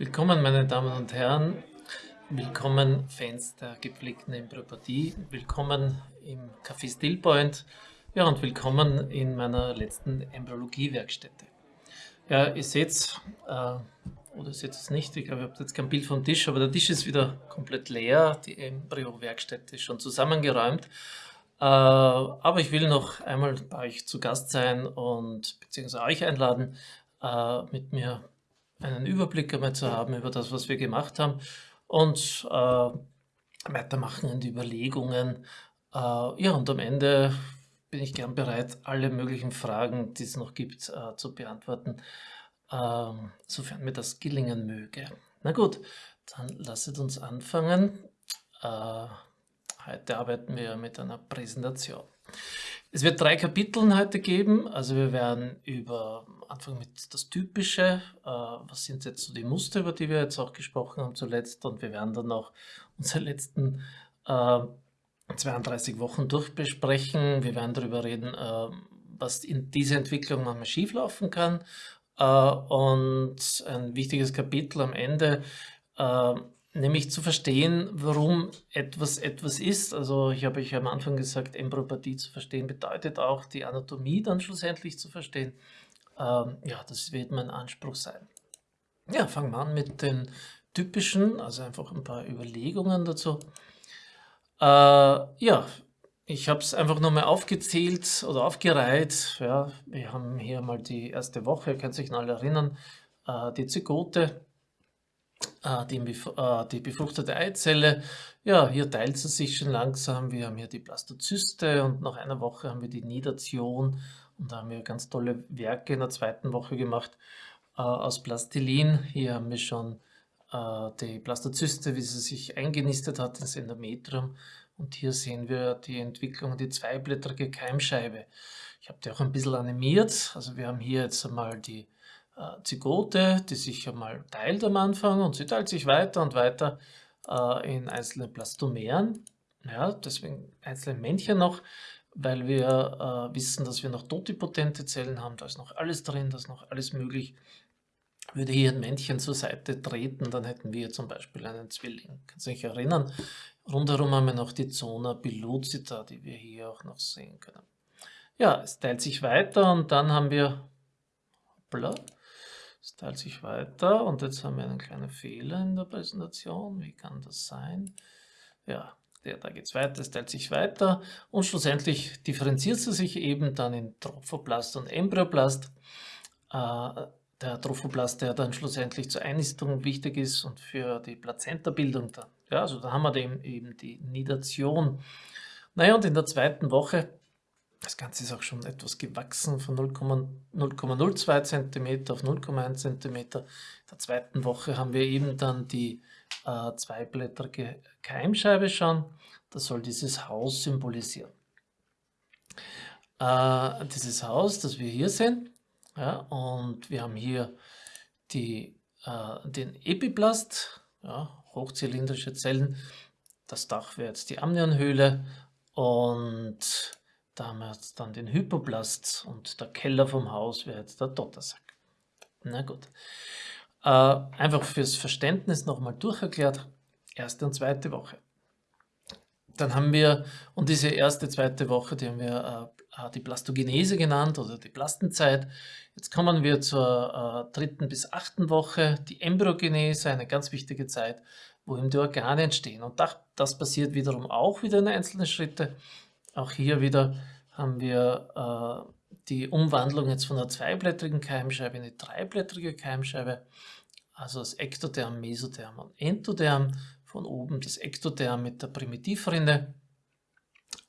Willkommen, meine Damen und Herren. Willkommen, Fans der gepflegten Embryopodie. Willkommen im Café Stillpoint. Ja, und willkommen in meiner letzten Embryologie-Werkstätte. Ja, ihr seht äh, oder seht es nicht, ich glaube, ihr habt jetzt kein Bild vom Tisch, aber der Tisch ist wieder komplett leer. Die Embryo-Werkstätte ist schon zusammengeräumt. Äh, aber ich will noch einmal bei euch zu Gast sein und beziehungsweise euch einladen, äh, mit mir einen Überblick einmal zu haben über das, was wir gemacht haben und äh, weitermachen in die Überlegungen. Äh, ja, und am Ende bin ich gern bereit, alle möglichen Fragen, die es noch gibt, äh, zu beantworten, ähm, sofern mir das gelingen möge. Na gut, dann lasst uns anfangen. Äh, heute arbeiten wir mit einer Präsentation. Es wird drei Kapitel heute geben, also wir werden über Anfang mit das Typische, äh, was sind jetzt so die Muster, über die wir jetzt auch gesprochen haben zuletzt. Und wir werden dann noch unsere letzten äh, 32 Wochen durchbesprechen. Wir werden darüber reden, äh, was in dieser Entwicklung manchmal schieflaufen kann. Äh, und ein wichtiges Kapitel am Ende, äh, nämlich zu verstehen, warum etwas etwas ist. Also ich habe euch am Anfang gesagt, Embryopathie zu verstehen bedeutet auch die Anatomie dann schlussendlich zu verstehen. Ähm, ja, das wird mein Anspruch sein. Ja, fangen wir an mit den typischen, also einfach ein paar Überlegungen dazu. Äh, ja, ich habe es einfach nochmal aufgezählt oder aufgereiht. Ja, wir haben hier mal die erste Woche, ihr könnt sich alle erinnern, äh, die Zygote, die, äh, die, befruchtete Eizelle. Ja, hier teilt sie sich schon langsam. Wir haben hier die Blastozyste und nach einer Woche haben wir die Nidation und da haben wir ganz tolle Werke in der zweiten Woche gemacht äh, aus Plastilin. Hier haben wir schon äh, die Blastozyste, wie sie sich eingenistet hat ins Endometrium. Und hier sehen wir die Entwicklung, die zweiblättrige Keimscheibe. Ich habe die auch ein bisschen animiert. Also wir haben hier jetzt einmal die Zygote, die sich einmal teilt am Anfang und sie teilt sich weiter und weiter äh, in einzelne Plastomeren. Ja, deswegen einzelne Männchen noch weil wir äh, wissen, dass wir noch totipotente Zellen haben, da ist noch alles drin, da ist noch alles möglich. Würde hier ein Männchen zur Seite treten, dann hätten wir zum Beispiel einen Zwilling. Kannst du dich erinnern? Rundherum haben wir noch die Zona pellucida, die wir hier auch noch sehen können. Ja, es teilt sich weiter und dann haben wir, hoppla, teilt sich weiter und jetzt haben wir einen kleinen Fehler in der Präsentation. Wie kann das sein? Ja, der, da geht es weiter, es teilt sich weiter und schlussendlich differenziert sie sich eben dann in Trophoblast und Embryoblast. Äh, der Trophoblast, der dann schlussendlich zur Einnistung wichtig ist und für die Plazenta-Bildung dann. Ja, also da haben wir eben die Nidation. Naja, und in der zweiten Woche, das Ganze ist auch schon etwas gewachsen von 0,02 cm auf 0,1 cm. In der zweiten Woche haben wir eben dann die äh, zweiblättrige Keimscheibe schauen. Das soll dieses Haus symbolisieren. Äh, dieses Haus, das wir hier sehen, ja, und wir haben hier die, äh, den Epiplast, ja, hochzylindrische Zellen. Das Dach wäre jetzt die Amnionhöhle und da haben wir jetzt dann den Hypoplast und der Keller vom Haus wäre jetzt der Dottersack. Na gut. Äh, einfach fürs Verständnis nochmal durcherklärt, erste und zweite Woche. Dann haben wir, und diese erste, zweite Woche, die haben wir äh, die Plastogenese genannt oder die Plastenzeit. Jetzt kommen wir zur äh, dritten bis achten Woche, die Embryogenese, eine ganz wichtige Zeit, wo eben die Organe entstehen. Und das, das passiert wiederum auch wieder in einzelnen Schritte. Auch hier wieder haben wir äh, die Umwandlung jetzt von einer zweiblättrigen Keimscheibe in eine dreiblättrige Keimscheibe, also das Ektoderm, Mesotherm und Entoderm, von oben das Ektoderm mit der Primitivrinne.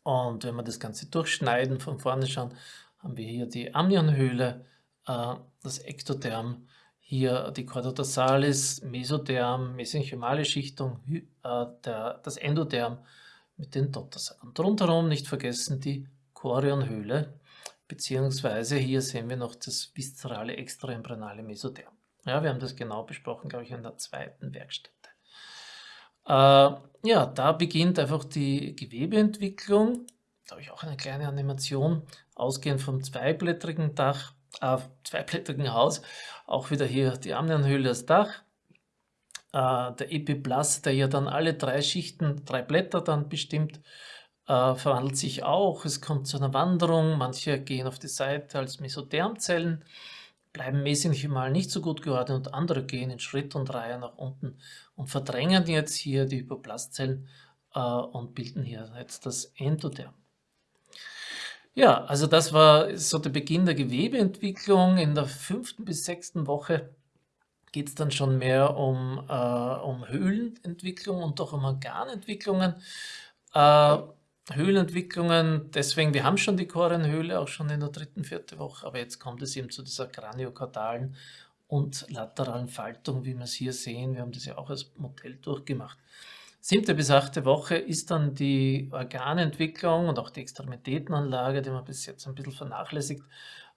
Und wenn wir das Ganze durchschneiden, von vorne schauen, haben wir hier die Amnionhöhle, äh, das Ektoderm, hier die Chordodorsalis, Mesotherm, mesenchymale Schichtung, äh, das Endoderm mit den Dottersack. Und rundherum nicht vergessen die Chorionhöhle, beziehungsweise hier sehen wir noch das viszerale extraembryonale Mesotherm. Ja, wir haben das genau besprochen, glaube ich, in der zweiten Werkstätte. Äh, ja, da beginnt einfach die Gewebeentwicklung. Da habe ich auch eine kleine Animation, ausgehend vom zweiblättrigen Dach, äh, zweiblättrigen Haus. Auch wieder hier die Amnionhöhle als Dach. Äh, der Epiblast, der ja dann alle drei Schichten, drei Blätter dann bestimmt, äh, verwandelt sich auch. Es kommt zu einer Wanderung. Manche gehen auf die Seite als Mesothermzellen, bleiben mesenchymal nicht so gut geordnet und andere gehen in Schritt und Reihe nach unten und verdrängen jetzt hier die Hypoplastzellen äh, und bilden hier jetzt das Endotherm. Ja, also das war so der Beginn der Gewebeentwicklung. In der fünften bis sechsten Woche geht es dann schon mehr um, äh, um Höhlenentwicklung und auch um Organentwicklungen. Äh, Höhlenentwicklungen, deswegen, wir haben schon die Korenhöhle, auch schon in der dritten, vierten Woche, aber jetzt kommt es eben zu dieser kraniokordalen und lateralen Faltung, wie wir es hier sehen. Wir haben das ja auch als Modell durchgemacht. Siebte bis achte Woche ist dann die Organentwicklung und auch die Extremitätenanlage, die man bis jetzt ein bisschen vernachlässigt,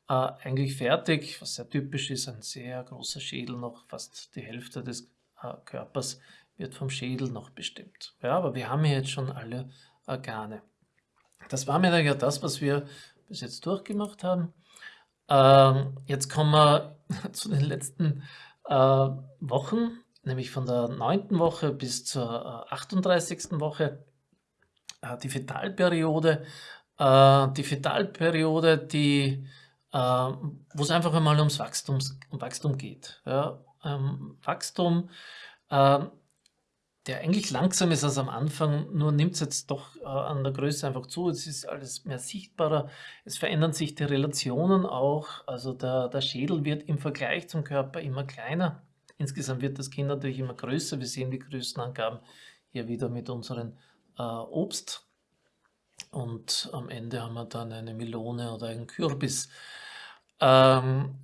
äh, eigentlich fertig, was sehr typisch ist, ein sehr großer Schädel, noch fast die Hälfte des äh, Körpers wird vom Schädel noch bestimmt. Ja, aber wir haben hier jetzt schon alle Organe. Das war mir ja das, was wir bis jetzt durchgemacht haben. Ähm, jetzt kommen wir zu den letzten äh, Wochen nämlich von der 9. Woche bis zur 38. Äh, Woche, äh, die Fetalperiode. Äh, die Fetalperiode, die, wo es einfach einmal ums Wachstum, um Wachstum geht. Ja, ähm, Wachstum, der eigentlich langsam ist als am Anfang, nur nimmt es jetzt doch äh, an der Größe einfach zu. Es ist alles mehr sichtbarer. Es verändern sich die Relationen auch. Also der, der Schädel wird im Vergleich zum Körper immer kleiner. Insgesamt wird das Kind natürlich immer größer. Wir sehen die Größenangaben hier wieder mit unseren äh, Obst. Und am Ende haben wir dann eine Melone oder einen Kürbis, ähm,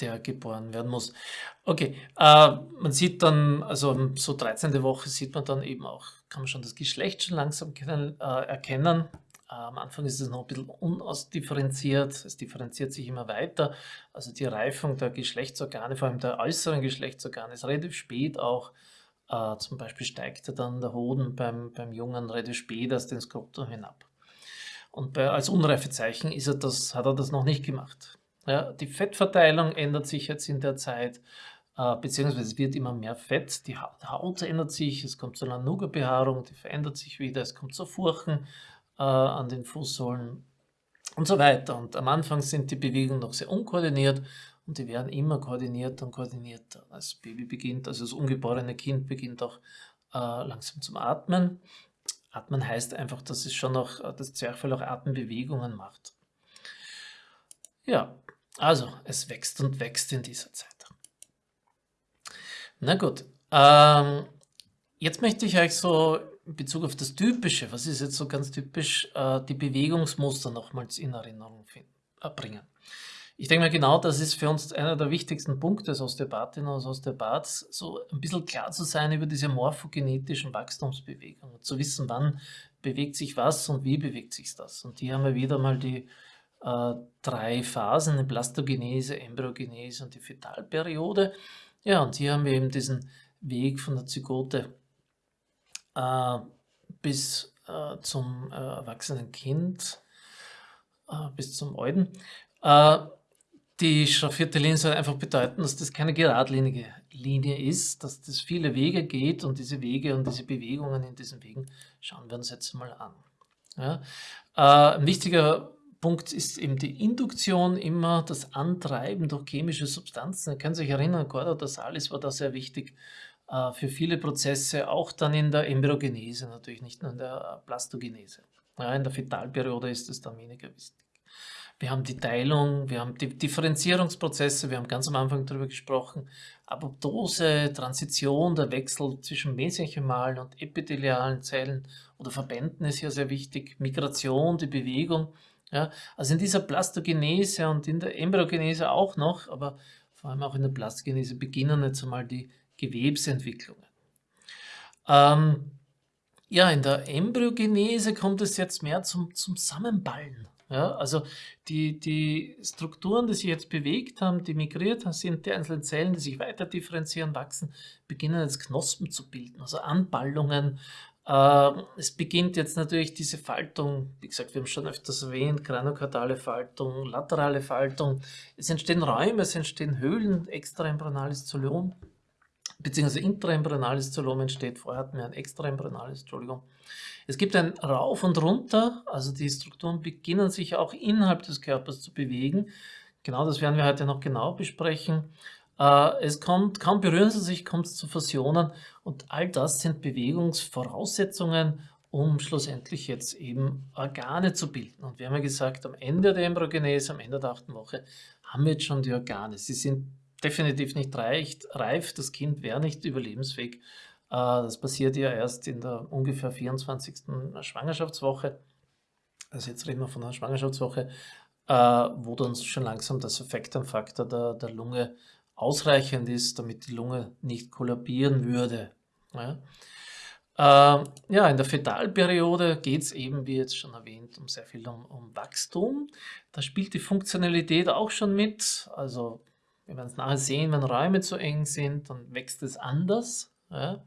der geboren werden muss. Okay, äh, man sieht dann, also so 13. Woche sieht man dann eben auch, kann man schon das Geschlecht schon langsam können, äh, erkennen. Am Anfang ist es noch ein bisschen unausdifferenziert, es differenziert sich immer weiter. Also die Reifung der Geschlechtsorgane, vor allem der äußeren Geschlechtsorgane, ist relativ spät auch. Äh, zum Beispiel steigt dann der Hoden beim, beim Jungen relativ spät aus den Skroptum hinab. Und bei, als Unreifezeichen ist er das, hat er das noch nicht gemacht. Ja, die Fettverteilung ändert sich jetzt in der Zeit, äh, beziehungsweise es wird immer mehr Fett. Die Haut ändert sich, es kommt zur Lanuga-Behaarung, die verändert sich wieder, es kommt zu Furchen, äh, an den Fußsohlen und so weiter. Und am Anfang sind die Bewegungen noch sehr unkoordiniert und die werden immer koordinierter und koordinierter. Das Baby beginnt, also das ungeborene Kind beginnt auch äh, langsam zum Atmen. Atmen heißt einfach, dass es schon noch, äh, das Zwerchfell auch Atembewegungen macht. Ja, also es wächst und wächst in dieser Zeit. Na gut, ähm, jetzt möchte ich euch so in Bezug auf das Typische, was ist jetzt so ganz typisch, äh, die Bewegungsmuster nochmals in Erinnerung äh, bringen. Ich denke mal, genau das ist für uns einer der wichtigsten Punkte als Osteopathin oder als Osteopath, so ein bisschen klar zu sein über diese morphogenetischen Wachstumsbewegungen, zu wissen, wann bewegt sich was und wie bewegt sich das. Und hier haben wir wieder mal die äh, drei Phasen, die Plastogenese, Embryogenese und die Fetalperiode. Ja, und hier haben wir eben diesen Weg von der Zygote äh, bis äh, zum äh, erwachsenen Kind, äh, bis zum Euden. Äh, die schraffierte Linie soll einfach bedeuten, dass das keine geradlinige Linie ist, dass das viele Wege geht und diese Wege und diese Bewegungen in diesen Wegen schauen wir uns jetzt mal an. Ja? Äh, ein wichtiger Punkt ist eben die Induktion, immer das Antreiben durch chemische Substanzen. Ihr könnt euch erinnern, Cordotasalis war da sehr wichtig äh, für viele Prozesse, auch dann in der Embryogenese natürlich, nicht nur in der Plastogenese. Ja, in der Fetalperiode ist es dann weniger wichtig. Wir haben die Teilung, wir haben die Differenzierungsprozesse, wir haben ganz am Anfang darüber gesprochen, Apoptose, Transition, der Wechsel zwischen mesenchymalen und epithelialen Zellen oder Verbänden ist hier sehr wichtig, Migration, die Bewegung. Ja, also in dieser Plastogenese und in der Embryogenese auch noch, aber vor allem auch in der Plastogenese beginnen jetzt einmal die Gewebsentwicklungen. Ähm, ja, in der Embryogenese kommt es jetzt mehr zum, zum Zusammenballen. Ja, also die, die Strukturen, die sich jetzt bewegt haben, die migriert sind, die einzelnen Zellen, die sich weiter differenzieren, wachsen, beginnen jetzt Knospen zu bilden, also Anballungen. Äh, es beginnt jetzt natürlich diese Faltung, wie gesagt, wir haben schon öfters erwähnt, kranokardale Faltung, laterale Faltung. Es entstehen Räume, es entstehen Höhlen, extraembryonales Zoliom beziehungsweise intraembryonales Zolom entsteht. Vorher hatten wir ein extraembryonales, Entschuldigung. Es gibt ein Rauf und Runter, also die Strukturen beginnen sich auch innerhalb des Körpers zu bewegen. Genau das werden wir heute noch genau besprechen. Äh, es kommt, kaum berühren sie sich, kommt es zu Fusionen und all das sind Bewegungsvoraussetzungen, um schlussendlich jetzt eben Organe zu bilden. Und wir haben ja gesagt, am Ende der Embryogenese, am Ende der achten Woche, haben wir jetzt schon die Organe. Sie sind definitiv nicht reif, das Kind wäre nicht überlebensfähig. Äh, das passiert ja erst in der ungefähr 24. Schwangerschaftswoche. Also jetzt reden wir von einer Schwangerschaftswoche, äh, wo dann schon langsam das Effektanfaktor der, der Lunge ausreichend ist, damit die Lunge nicht kollabieren würde. Ja. Äh, in der Fetalperiode geht es eben, wie jetzt schon erwähnt, um sehr viel um, um Wachstum. Da spielt die Funktionalität auch schon mit. Also wir werden es nachher sehen, wenn Räume zu eng sind, dann wächst es anders. Ja.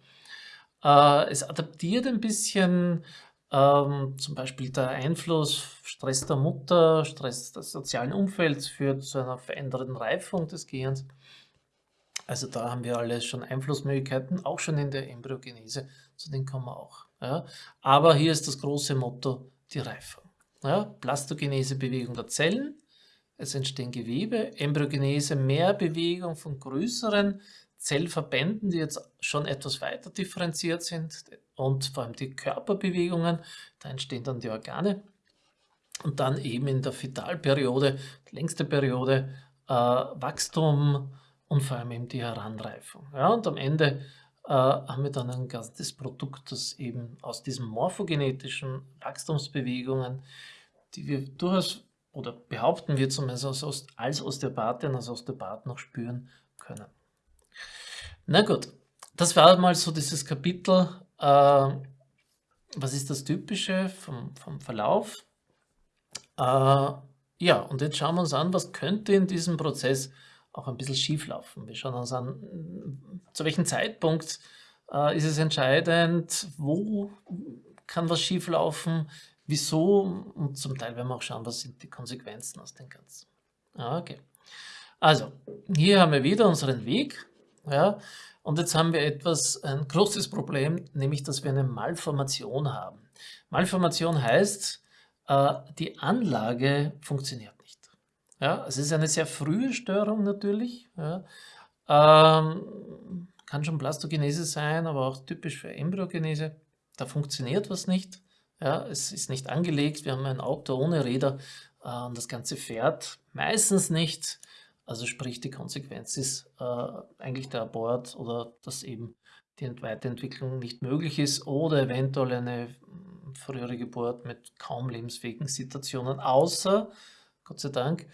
Äh, es adaptiert ein bisschen ähm, zum Beispiel der Einfluss Stress der Mutter, Stress des sozialen Umfelds führt zu einer veränderten Reifung des Gehirns. Also da haben wir alle schon Einflussmöglichkeiten, auch schon in der Embryogenese, zu denen kommen wir auch. Ja. Aber hier ist das große Motto, die Reifung. Ja. Plastogenese, Bewegung der Zellen, es entstehen Gewebe, Embryogenese, mehr Bewegung von größeren Zellverbänden, die jetzt schon etwas weiter differenziert sind und vor allem die Körperbewegungen, da entstehen dann die Organe. Und dann eben in der Fetalperiode, die längste Periode, äh, Wachstum und vor allem eben die Heranreifung. Ja, und am Ende äh, haben wir dann ein ganzes Produkt, das eben aus diesen morphogenetischen Wachstumsbewegungen, die wir durchaus oder behaupten wir zumindest als, Osteopathin, als Osteopath noch spüren können. Na gut, das war mal so dieses Kapitel, äh, was ist das Typische vom, vom Verlauf. Äh, ja, und jetzt schauen wir uns an, was könnte in diesem Prozess auch ein bisschen schief laufen. Wir schauen uns an, zu welchem Zeitpunkt äh, ist es entscheidend, wo kann was schief laufen, wieso und zum Teil werden wir auch schauen, was sind die Konsequenzen aus dem Ganzen. Okay. Also, hier haben wir wieder unseren Weg. Ja, und jetzt haben wir etwas, ein großes Problem, nämlich, dass wir eine Malformation haben. Malformation heißt, äh, die Anlage funktioniert nicht. Ja, es ist eine sehr frühe Störung natürlich. Ja. Ähm, kann schon Plastogenese sein, aber auch typisch für Embryogenese. Da funktioniert was nicht. Ja, es ist nicht angelegt, wir haben ein Auto ohne Räder äh, und das Ganze fährt meistens nicht. Also sprich, die Konsequenz ist äh, eigentlich der Abort oder dass eben die Weiterentwicklung nicht möglich ist oder eventuell eine hm, frühere Geburt mit kaum lebensfähigen Situationen, außer, Gott sei Dank,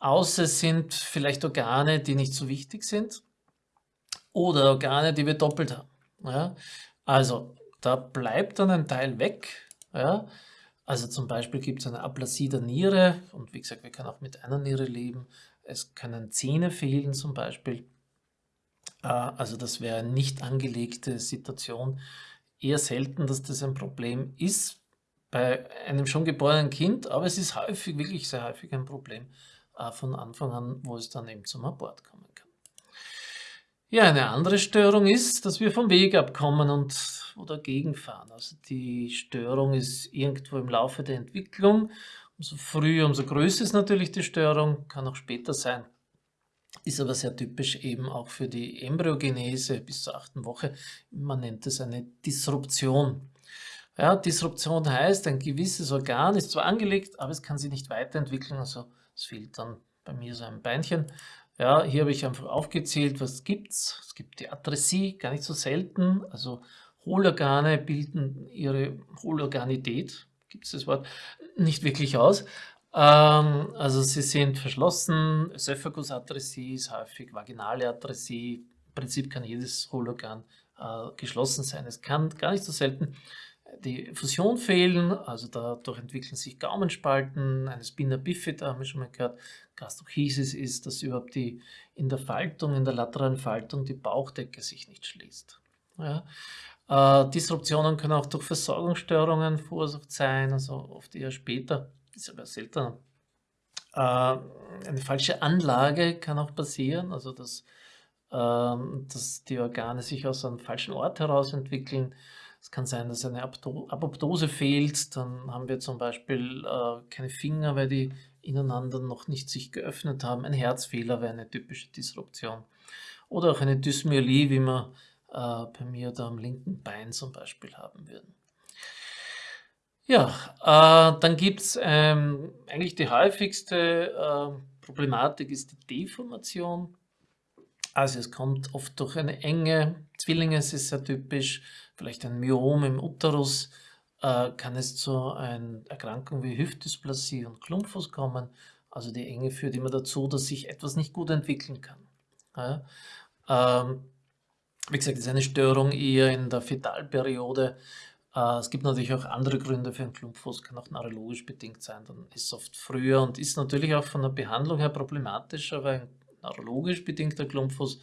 außer es sind vielleicht Organe, die nicht so wichtig sind oder Organe, die wir doppelt haben. Ja? Also da bleibt dann ein Teil weg, ja? Also zum Beispiel gibt es eine Aplasie der Niere und wie gesagt, wir können auch mit einer Niere leben. Es können Zähne fehlen zum Beispiel. Äh, also das wäre eine nicht angelegte Situation. Eher selten, dass das ein Problem ist bei einem schon geborenen Kind, aber es ist häufig, wirklich sehr häufig ein Problem äh, von Anfang an, wo es dann eben zum Abort kommen kann. Ja, eine andere Störung ist, dass wir vom Weg abkommen und oder gegenfahren. Also die Störung ist irgendwo im Laufe der Entwicklung. Umso früher, umso größer ist natürlich die Störung, kann auch später sein. Ist aber sehr typisch eben auch für die Embryogenese bis zur achten Woche. Man nennt es eine Disruption. Ja, Disruption heißt, ein gewisses Organ ist zwar angelegt, aber es kann sich nicht weiterentwickeln. Also es fehlt dann bei mir so ein Beinchen. Ja, hier habe ich einfach aufgezählt, was gibt es. Es gibt die Atresie, gar nicht so selten. Also Hohlorgane bilden ihre Hohlorganität, gibt es das Wort, nicht wirklich aus. Ähm, also sie sind verschlossen, Ösophagus-Atresie ist häufig, vaginale Atresie, im Prinzip kann jedes Hohlorgan äh, geschlossen sein. Es kann gar nicht so selten die Fusion fehlen, also dadurch entwickeln sich Gaumenspalten, eine Spina bifida, haben wir schon mal gehört. Gastrochisis ist, dass überhaupt die, in der Faltung, in der lateralen Faltung die Bauchdecke sich nicht schließt. Ja. Äh, Disruptionen können auch durch Versorgungsstörungen verursacht sein, also oft eher später, ist aber seltener. Äh, eine falsche Anlage kann auch passieren, also dass ähm, dass die Organe sich aus einem falschen Ort heraus entwickeln. Es kann sein, dass eine Apoptose fehlt, dann haben wir zum Beispiel äh, keine Finger, weil die ineinander noch nicht sich geöffnet haben. Ein Herzfehler wäre eine typische Disruption. Oder auch eine Dysmyelie, wie wir äh, bei mir da am linken Bein zum Beispiel haben würden. Ja, äh, dann gibt es ähm, eigentlich die häufigste äh, Problematik ist die Deformation. Also es kommt oft durch eine enge, Zwillinge es ist sehr typisch, vielleicht ein Myom im Uterus, äh, kann es zu einer Erkrankung wie Hüftdysplasie und Klumpfuß kommen. Also die Enge führt immer dazu, dass sich etwas nicht gut entwickeln kann. Ja? Ähm, wie gesagt, ist eine Störung eher in der Fetalperiode. Äh, es gibt natürlich auch andere Gründe für einen Klumpfuß, kann auch neurologisch bedingt sein. Dann ist es oft früher und ist natürlich auch von der Behandlung her problematisch, aber ein neurologisch bedingter Klumpfuß,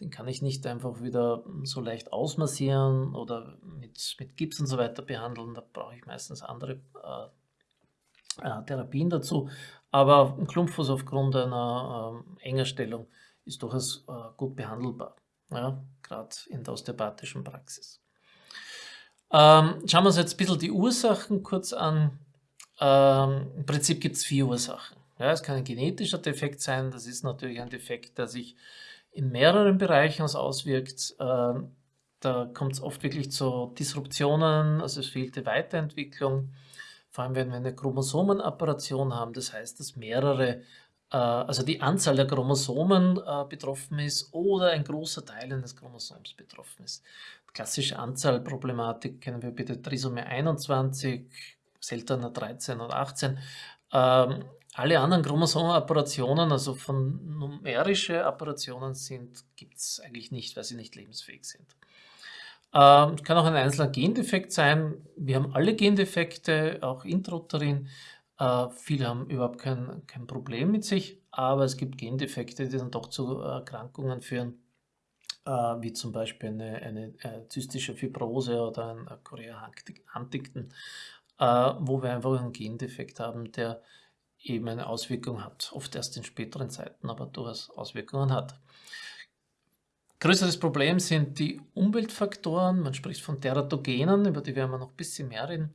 den kann ich nicht einfach wieder so leicht ausmassieren oder mit, mit Gips und so weiter behandeln. Da brauche ich meistens andere äh, äh, Therapien dazu. Aber ein Klumpfuß aufgrund einer äh, Engerstellung ist durchaus äh, gut behandelbar, ja, gerade in der osteopathischen Praxis. Ähm, schauen wir uns jetzt ein bisschen die Ursachen kurz an. Ähm, Im Prinzip gibt es vier Ursachen. Ja, es kann ein genetischer Defekt sein, das ist natürlich ein Defekt, der sich in mehreren Bereichen auswirkt. Ähm, da kommt es oft wirklich zu Disruptionen, also es fehlt die Weiterentwicklung. Vor allem, wenn wir eine Chromosomenapparition haben, das heißt, dass mehrere, also die Anzahl der Chromosomen äh, betroffen ist oder ein großer Teil eines Chromosoms betroffen ist. Klassische Anzahlproblematik kennen wir bitte Trisomie 21, seltener 13 und 18. Ähm, alle anderen Chromosomapparationen, also von numerische Apparationen sind, gibt es eigentlich nicht, weil sie nicht lebensfähig sind. Ähm, kann auch ein einzelner Gendefekt sein. Wir haben alle Gendefekte, auch Intrauterin. Äh, viele haben überhaupt kein, kein Problem mit sich, aber es gibt Gendefekte, die dann doch zu Erkrankungen führen, äh, wie zum Beispiel eine, eine, eine äh, zystische Fibrose oder ein Chorea Huntington, äh, wo wir einfach einen Gendefekt haben, der eben eine Auswirkung hat. Oft erst in späteren Zeiten, aber durchaus Auswirkungen hat. Größeres Problem sind die Umweltfaktoren. Man spricht von Teratogenen, über die werden wir noch ein bisschen mehr reden.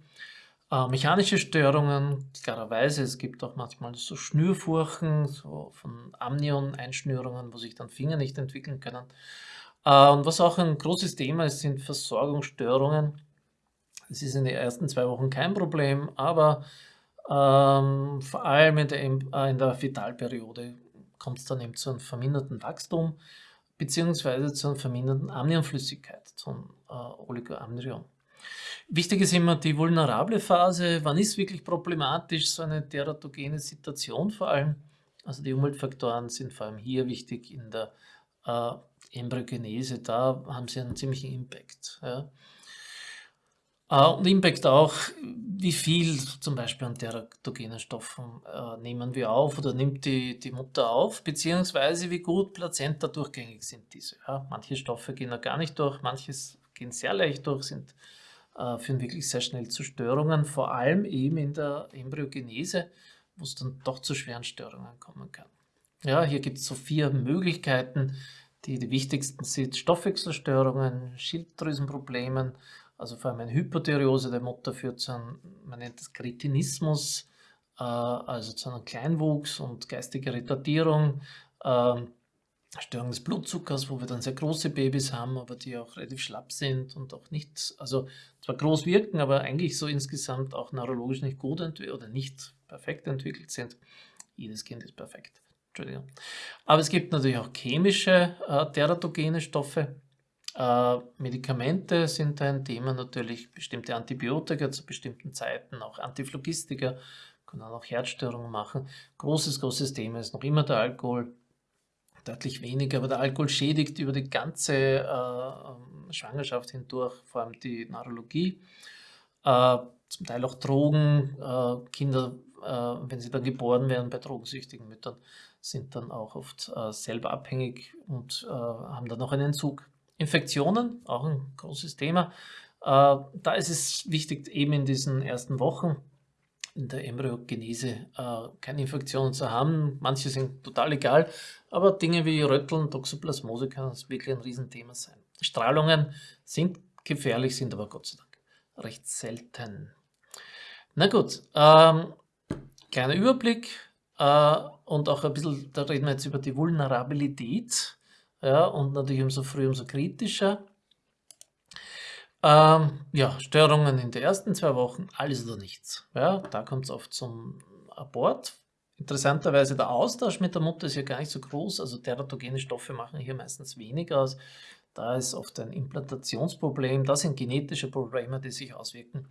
Äh, mechanische Störungen, klarerweise, es gibt auch manchmal so Schnürfurchen, so von Amnion-Einschnürungen, wo sich dann Finger nicht entwickeln können. Äh, und was auch ein großes Thema ist, sind Versorgungsstörungen. Es ist in den ersten zwei Wochen kein Problem, aber ähm, vor allem in der, äh, der Fetalperiode kommt es dann eben zu einem verminderten Wachstum beziehungsweise zu einer verminderten Amnionflüssigkeit, zum äh, Oligoamnion. Wichtig ist immer die vulnerable Phase. Wann ist wirklich problematisch so eine teratogene Situation vor allem? Also die Umweltfaktoren sind vor allem hier wichtig in der äh, Embryogenese. Da haben sie einen ziemlichen Impact. Ja. Äh, und Impact auch, wie viel zum Beispiel an teratogenen Stoffen äh, nehmen wir auf oder nimmt die, die Mutter auf, beziehungsweise wie gut Plazenta durchgängig sind diese. Ja, manche Stoffe gehen da gar nicht durch, manches gehen sehr leicht durch, sind, führen wirklich sehr schnell zu Störungen, vor allem eben in der Embryogenese, wo es dann doch zu schweren Störungen kommen kann. Ja, hier gibt es so vier Möglichkeiten, die die wichtigsten sind Stoffwechselstörungen, Schilddrüsenproblemen, also vor allem eine Hypothyreose der Mutter führt zu einem, man nennt das Kretinismus, äh, also zu einem Kleinwuchs und geistiger Retardierung, äh, Störung des Blutzuckers, wo wir dann sehr große Babys haben, aber die auch relativ schlapp sind und auch nicht, also zwar groß wirken, aber eigentlich so insgesamt auch neurologisch nicht gut oder nicht perfekt entwickelt sind. Jedes Kind ist perfekt. Entschuldigung. Aber es gibt natürlich auch chemische äh, teratogene Stoffe, äh, Medikamente sind ein Thema natürlich, bestimmte Antibiotika zu bestimmten Zeiten, auch Antiphlogistika, können auch Herzstörungen machen. Großes, großes Thema ist noch immer der Alkohol, deutlich weniger, aber der Alkohol schädigt über die ganze äh, Schwangerschaft hindurch, vor allem die Neurologie. Äh, zum Teil auch Drogen, äh, Kinder, äh, wenn sie dann geboren werden bei drogensüchtigen Müttern, sind dann auch oft äh, selber abhängig und haben dann noch einen Entzug. Infektionen, auch ein großes Thema. Äh, da ist es wichtig, eben in diesen ersten Wochen in der Embryogenese äh, keine Infektionen zu haben. Manche sind total egal, aber Dinge wie Rötteln, Toxoplasmose können wirklich ein Riesenthema sein. Strahlungen sind gefährlich, sind aber Gott sei Dank recht selten. Na gut, ähm, kleiner Überblick äh, und auch ein bisschen, da reden wir jetzt über die Vulnerabilität ja, und natürlich umso früher, umso kritischer. Ähm, ja, Störungen in den ersten zwei Wochen, alles oder nichts. Ja, da kommt es oft zum Abort. Interessanterweise der Austausch mit der Mutter ist ja gar nicht so groß, also teratogene Stoffe machen hier meistens weniger aus. Da ist oft ein Implantationsproblem, das sind genetische Probleme, die sich auswirken.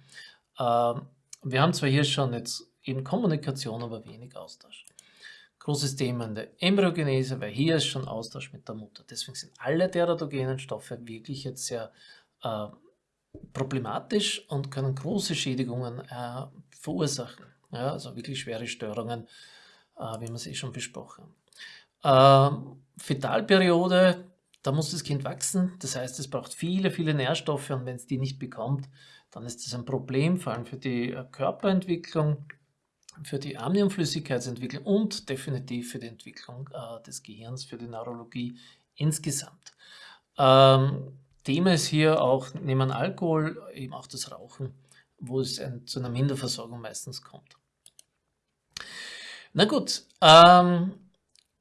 Ähm, wir haben zwar hier schon jetzt eben Kommunikation, aber wenig Austausch. Großes Thema in der Embryogenese, weil hier ist schon Austausch mit der Mutter. Deswegen sind alle teratogenen Stoffe wirklich jetzt sehr äh, problematisch und können große Schädigungen äh, verursachen. Ja, also wirklich schwere Störungen, äh, wie wir es eh schon besprochen haben. Äh, Fetalperiode, da muss das Kind wachsen, das heißt, es braucht viele, viele Nährstoffe und wenn es die nicht bekommt, dann ist das ein Problem, vor allem für die äh, Körperentwicklung, für die Amniumflüssigkeitsentwicklung und definitiv für die Entwicklung äh, des Gehirns, für die Neurologie insgesamt. Ähm, Thema ist hier auch neben Alkohol eben auch das Rauchen, wo es ein, zu einer Minderversorgung meistens kommt. Na gut, ähm,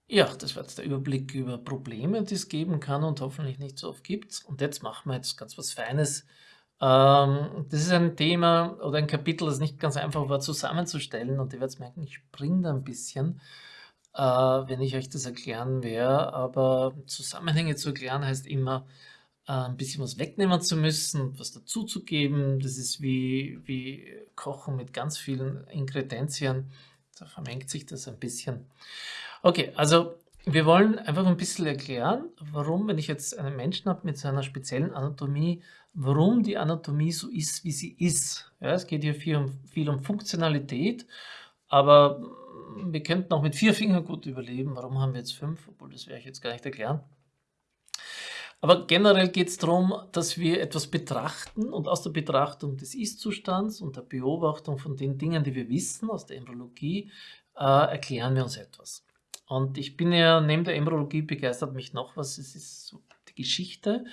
ja, das war jetzt der Überblick über Probleme, die es geben kann und hoffentlich nicht so oft gibt. Und jetzt machen wir jetzt ganz was Feines. Ähm, das ist ein Thema oder ein Kapitel, das nicht ganz einfach war zusammenzustellen und ihr werdet merken, ich springe da ein bisschen, äh, wenn ich euch das erklären werde. Aber Zusammenhänge zu erklären heißt immer, ein bisschen was wegnehmen zu müssen, was dazuzugeben. Das ist wie, wie Kochen mit ganz vielen Ingredienzien. Da vermengt sich das ein bisschen. Okay, also wir wollen einfach ein bisschen erklären, warum, wenn ich jetzt einen Menschen habe mit seiner speziellen Anatomie, warum die Anatomie so ist, wie sie ist. Ja, es geht hier viel um, viel um Funktionalität, aber wir könnten auch mit vier Fingern gut überleben. Warum haben wir jetzt fünf? Obwohl, das werde ich jetzt gar nicht erklären. Aber generell geht es darum, dass wir etwas betrachten und aus der Betrachtung des Ist-Zustands und der Beobachtung von den Dingen, die wir wissen aus der Embryologie, äh, erklären wir uns etwas. Und ich bin ja neben der Embryologie begeistert mich noch was, es ist die Geschichte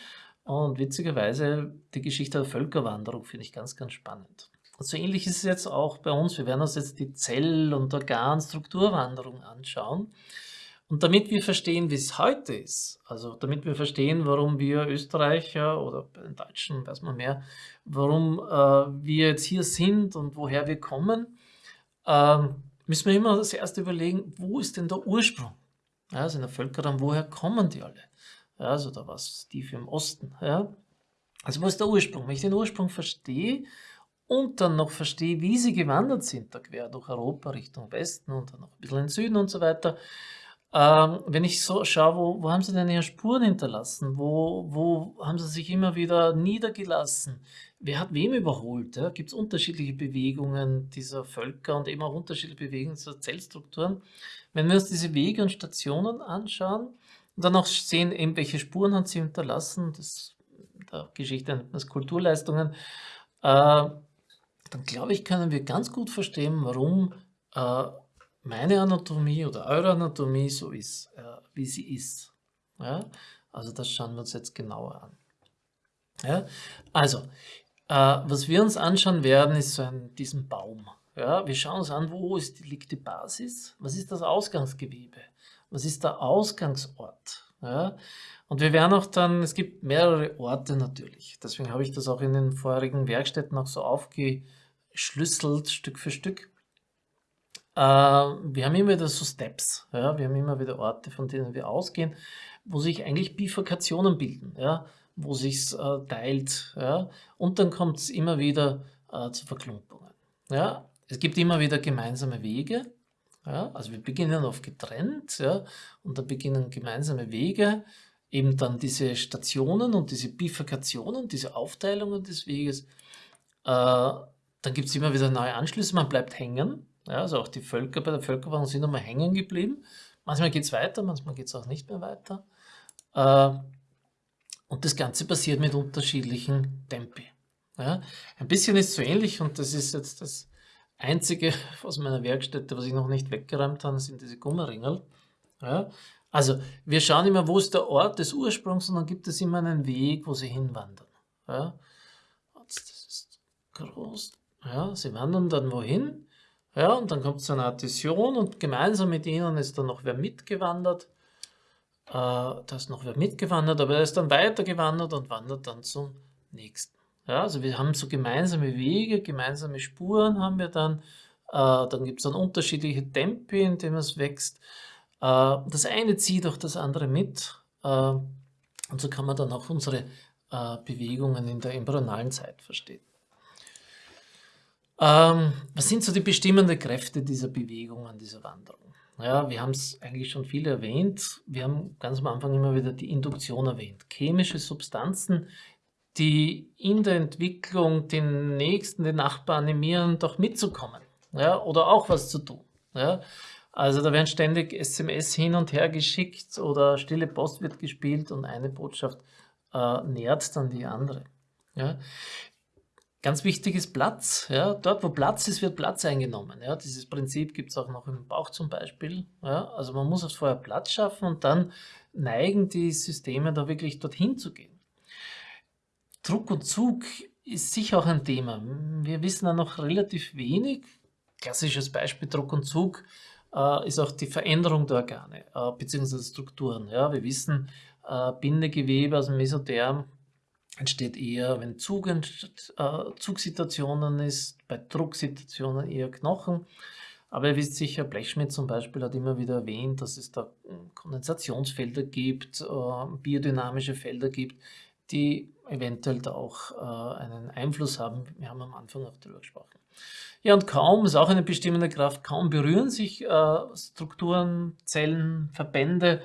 und witzigerweise die Geschichte der Völkerwanderung finde ich ganz, ganz spannend. Und so ähnlich ist es jetzt auch bei uns. Wir werden uns jetzt die Zell- und Organstrukturwanderung anschauen. Und damit wir verstehen, wie es heute ist, also damit wir verstehen, warum wir Österreicher oder bei den Deutschen weiß man mehr, warum äh, wir jetzt hier sind und woher wir kommen, äh, müssen wir immer das erste überlegen, wo ist denn der Ursprung? Ja, also in der Völkerraum, woher kommen die alle? Ja, also da war es tief im Osten. Ja. Also wo ist der Ursprung? Wenn ich den Ursprung verstehe und dann noch verstehe, wie sie gewandert sind, da quer durch Europa Richtung Westen und dann noch ein bisschen in den Süden und so weiter, ähm, wenn ich so schaue, wo, wo haben sie denn ihre Spuren hinterlassen? Wo, wo haben sie sich immer wieder niedergelassen? Wer hat wem überholt? Ja? Gibt es unterschiedliche Bewegungen dieser Völker und eben auch unterschiedliche Bewegungen dieser Zellstrukturen? Wenn wir uns diese Wege und Stationen anschauen und dann auch sehen, eben welche Spuren haben sie hinterlassen, das der Geschichte nennt man Kulturleistungen, äh, dann glaube ich, können wir ganz gut verstehen, warum äh, meine Anatomie oder eure Anatomie so ist, äh, wie sie ist. Ja? Also das schauen wir uns jetzt genauer an. Ja? Also, äh, was wir uns anschauen werden, ist so ein, diesen Baum. Ja? Wir schauen uns an, wo ist, liegt die Basis, was ist das Ausgangsgewebe, was ist der Ausgangsort. Ja? Und wir werden auch dann, es gibt mehrere Orte natürlich, deswegen habe ich das auch in den vorherigen Werkstätten auch so aufgeschlüsselt, Stück für Stück. Äh, wir haben immer wieder so Steps, ja? wir haben immer wieder Orte, von denen wir ausgehen, wo sich eigentlich Bifurkationen bilden, ja? wo sich äh, teilt. Ja? Und dann kommt es immer wieder äh, zu Verklumpungen. Ja? Es gibt immer wieder gemeinsame Wege. Ja? Also wir beginnen oft getrennt ja? und dann beginnen gemeinsame Wege, eben dann diese Stationen und diese Bifurkationen, diese Aufteilungen des Weges. Äh, dann gibt es immer wieder neue Anschlüsse, man bleibt hängen. Ja, also auch die Völker bei der Völkerwanderung sind einmal hängen geblieben. Manchmal geht es weiter, manchmal geht es auch nicht mehr weiter. Äh, und das Ganze passiert mit unterschiedlichen Tempi. Ja, ein bisschen ist so ähnlich und das ist jetzt das Einzige aus meiner Werkstätte, was ich noch nicht weggeräumt habe, sind diese Gummeringel. Ja? Also wir schauen immer, wo ist der Ort des Ursprungs und dann gibt es immer einen Weg, wo sie hinwandern. Ja? Das ist groß. Ja, sie wandern dann wohin. Ja, und dann kommt es zu einer Addition und gemeinsam mit ihnen ist dann noch wer mitgewandert. Äh, da ist noch wer mitgewandert, aber er ist dann weitergewandert und wandert dann zum nächsten. Ja, also wir haben so gemeinsame Wege, gemeinsame Spuren haben wir dann. Äh, dann gibt es dann unterschiedliche Tempi, in denen es wächst. Äh, das eine zieht auch das andere mit. Äh, und so kann man dann auch unsere äh, Bewegungen in der embryonalen Zeit verstehen. Ähm, was sind so die bestimmenden Kräfte dieser Bewegungen, dieser Wanderung? Ja, wir haben es eigentlich schon viel erwähnt. Wir haben ganz am Anfang immer wieder die Induktion erwähnt. Chemische Substanzen, die in der Entwicklung den Nächsten, den Nachbarn animieren, doch mitzukommen ja, oder auch was zu tun. Ja. Also da werden ständig SMS hin und her geschickt oder stille Post wird gespielt und eine Botschaft äh, nährt dann die andere. Ja. Ganz wichtig ist Platz. Ja. Dort, wo Platz ist, wird Platz eingenommen. Ja. Dieses Prinzip gibt es auch noch im Bauch zum Beispiel. Ja. Also man muss vorher Platz schaffen und dann neigen die Systeme da wirklich dorthin zu gehen. Druck und Zug ist sicher auch ein Thema. Wir wissen da noch relativ wenig. Klassisches Beispiel Druck und Zug äh, ist auch die Veränderung der Organe äh, bzw. Strukturen. Ja, wir wissen, äh, Bindegewebe aus dem Mesotherm entsteht eher, wenn Zug, äh, Zugsituationen ist, bei Drucksituationen eher Knochen. Aber ihr wisst sicher, Blechschmidt zum Beispiel hat immer wieder erwähnt, dass es da Kondensationsfelder gibt, äh, biodynamische Felder gibt, die eventuell da auch äh, einen Einfluss haben. Wir haben am Anfang auch darüber gesprochen. Ja, und kaum, ist auch eine bestimmende Kraft, kaum berühren sich äh, Strukturen, Zellen, Verbände,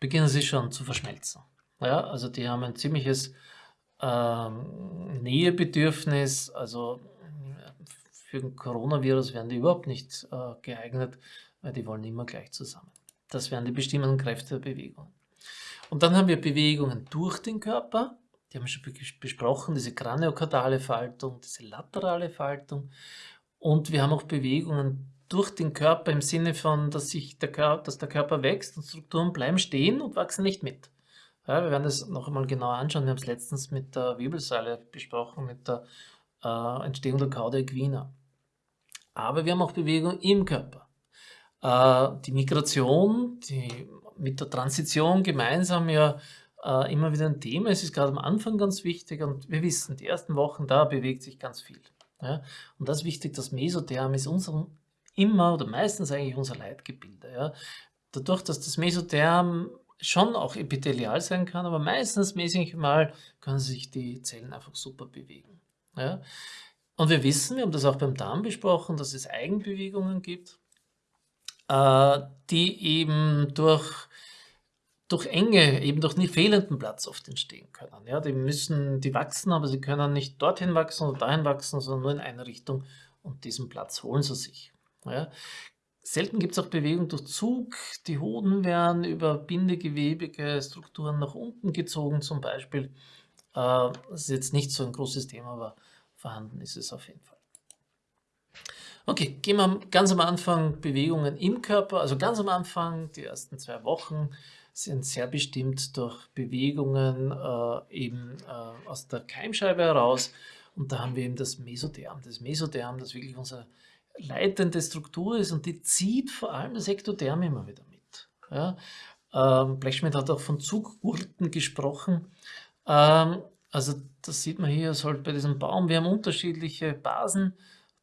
beginnen sie schon zu verschmelzen. Ja, also die haben ein ziemliches ähm, Nähebedürfnis, also für ein Coronavirus wären die überhaupt nicht äh, geeignet, weil die wollen immer gleich zusammen. Das wären die bestimmenden Kräfte der Bewegung. Und dann haben wir Bewegungen durch den Körper, die haben wir schon besprochen, diese kraniokardiale Faltung, diese laterale Faltung. Und wir haben auch Bewegungen durch den Körper im Sinne von, dass, sich der, Körper, dass der Körper wächst und Strukturen bleiben stehen und wachsen nicht mit. Ja, wir werden das noch einmal genauer anschauen. Wir haben es letztens mit der Wirbelsäule besprochen, mit der äh, Entstehung der Cauda equina. Aber wir haben auch Bewegung im Körper. Äh, die Migration, die mit der Transition gemeinsam ja äh, immer wieder ein Thema. Es ist gerade am Anfang ganz wichtig und wir wissen, die ersten Wochen, da bewegt sich ganz viel. Ja? Und das ist wichtig, das Mesotherm ist unser, immer oder meistens eigentlich unser Leitgebilde. Ja? Dadurch, dass das Mesotherm schon auch epithelial sein kann, aber meistens mäßig mal können sich die Zellen einfach super bewegen. Ja? Und wir wissen, wir haben das auch beim Darm besprochen, dass es Eigenbewegungen gibt, äh, die eben durch durch Enge, eben durch fehlenden Platz oft entstehen können. Ja, die müssen, die wachsen, aber sie können nicht dorthin wachsen oder dahin wachsen, sondern nur in eine Richtung und diesen Platz holen sie sich. Ja. Selten gibt es auch Bewegung durch Zug. Die Hoden werden über bindegewebige Strukturen nach unten gezogen zum Beispiel. Äh, das ist jetzt nicht so ein großes Thema, aber vorhanden ist es auf jeden Fall. Okay, gehen wir ganz am Anfang Bewegungen im Körper, also ganz am Anfang, die ersten zwei Wochen, sind sehr bestimmt durch Bewegungen äh, eben äh, aus der Keimscheibe heraus. Und da haben wir eben das Mesotherm. Das Mesotherm, das wirklich unsere leitende Struktur ist und die zieht vor allem das Ektotherm immer wieder mit. Ja? Ähm, Blechschmidt hat auch von Zuggurten gesprochen. Ähm, also das sieht man hier halt bei diesem Baum. Wir haben unterschiedliche Basen.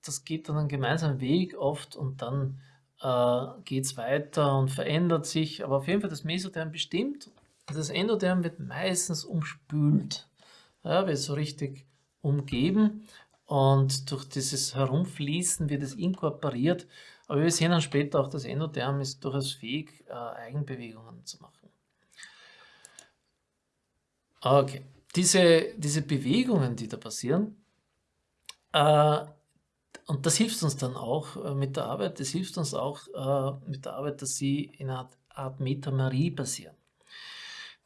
Das geht dann einen gemeinsamen Weg oft und dann äh, geht es weiter und verändert sich. Aber auf jeden Fall das Mesotherm bestimmt. Das Endotherm wird meistens umspült, ja, wird so richtig umgeben und durch dieses Herumfließen wird es inkorporiert. Aber wir sehen dann später auch, das Endotherm ist durchaus fähig, äh, Eigenbewegungen zu machen. Okay, diese, diese Bewegungen, die da passieren, äh, und das hilft uns dann auch äh, mit der Arbeit, das hilft uns auch äh, mit der Arbeit, dass sie in einer Art Metamarie passieren.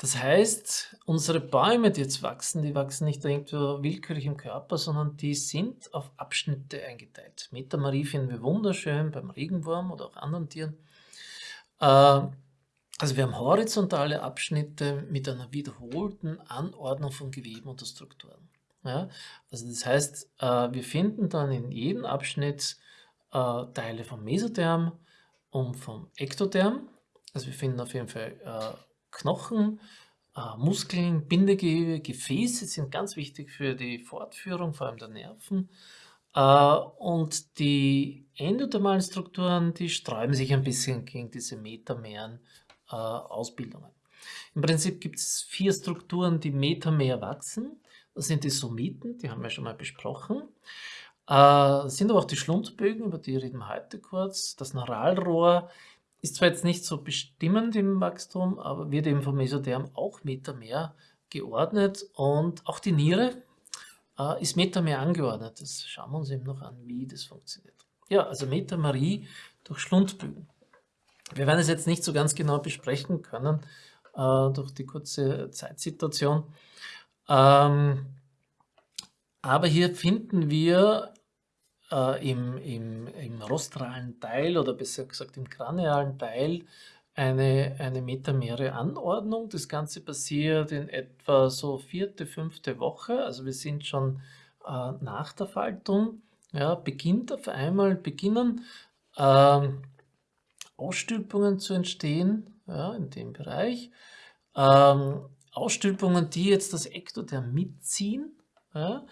Das heißt, unsere Bäume, die jetzt wachsen, die wachsen nicht irgendwo willkürlich im Körper, sondern die sind auf Abschnitte eingeteilt. Metamarie finden wir wunderschön beim Regenwurm oder auch anderen Tieren. Äh, also wir haben horizontale Abschnitte mit einer wiederholten Anordnung von Geweben und Strukturen. Ja? Also das heißt, äh, wir finden dann in jedem Abschnitt äh, Teile vom Mesotherm und vom Ektotherm. Also wir finden auf jeden Fall Knochen, äh, Muskeln, Bindegewebe, Gefäße sind ganz wichtig für die Fortführung, vor allem der Nerven. Äh, und die endothermalen Strukturen, die sträuben sich ein bisschen gegen diese metameren äh, Ausbildungen. Im Prinzip gibt es vier Strukturen, die metamer wachsen. Das sind die Somiten, die haben wir schon mal besprochen. Das sind aber auch die Schlundbögen, über die reden wir heute kurz. Das Neuralrohr ist zwar jetzt nicht so bestimmend im Wachstum, aber wird eben vom Mesotherm auch Metamer geordnet und auch die Niere äh, ist Metamer angeordnet. Das schauen wir uns eben noch an, wie das funktioniert. Ja, also Metamerie durch Schlundbögen. Wir werden es jetzt nicht so ganz genau besprechen können äh, durch die kurze Zeitsituation. Ähm, aber hier finden wir äh, im, im, im rostralen Teil oder besser gesagt im kranialen Teil eine, eine metamere Anordnung. Das Ganze passiert in etwa so vierte, fünfte Woche. Also wir sind schon äh, nach der Faltung. Ja, beginnt auf einmal, beginnen äh, Ausstülpungen zu entstehen ja, in dem Bereich. Ähm, Ausstülpungen, die jetzt das Ektoderm mitziehen. Ja.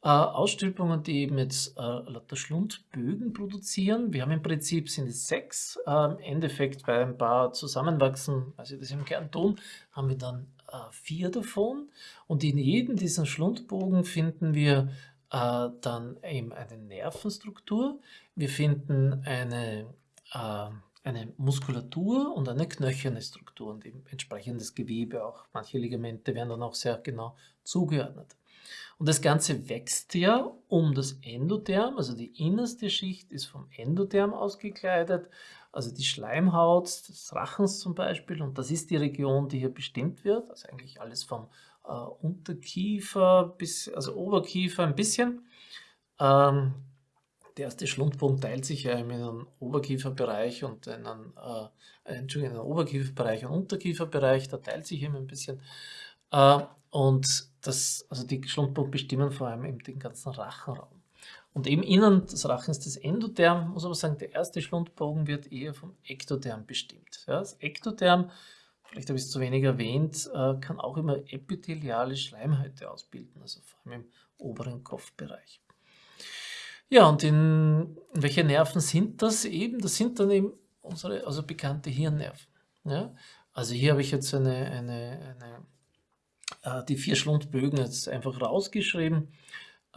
Äh, Ausstülpungen, die eben jetzt äh, lauter Schlundbögen produzieren. Wir haben im Prinzip sind es sechs. Äh, Im Endeffekt bei ein paar zusammenwachsen, sie das im Kern tun, haben wir dann äh, vier davon. Und in jedem dieser Schlundbogen finden wir äh, dann eben eine Nervenstruktur. Wir finden eine, äh, eine Muskulatur und eine knöcherne Struktur und eben entsprechendes Gewebe auch. Manche Ligamente werden dann auch sehr genau zugeordnet. Und das Ganze wächst ja um das Endotherm, also die innerste Schicht ist vom Endotherm ausgekleidet, also die Schleimhaut des Rachens zum Beispiel, und das ist die Region, die hier bestimmt wird, also eigentlich alles vom äh, Unterkiefer bis, also Oberkiefer ein bisschen. Ähm, der erste Schlundbogen teilt sich ja in einen Oberkieferbereich und einen, äh, einen Oberkieferbereich und Unterkieferbereich, da teilt sich eben ein bisschen. Äh, und das, also die Schlundbogen bestimmen vor allem eben den ganzen Rachenraum. Und eben innen des Rachens das Endotherm, muss man sagen, der erste Schlundbogen wird eher vom Ektotherm bestimmt. Ja, das Ektotherm, vielleicht habe ich es zu wenig erwähnt, äh, kann auch immer epitheliale Schleimhäute ausbilden, also vor allem im oberen Kopfbereich. Ja, und in, in welche Nerven sind das eben? Das sind dann eben unsere also bekannte Hirnnerven. Ja? Also hier habe ich jetzt eine, eine, eine die vier Schlundbögen jetzt einfach rausgeschrieben.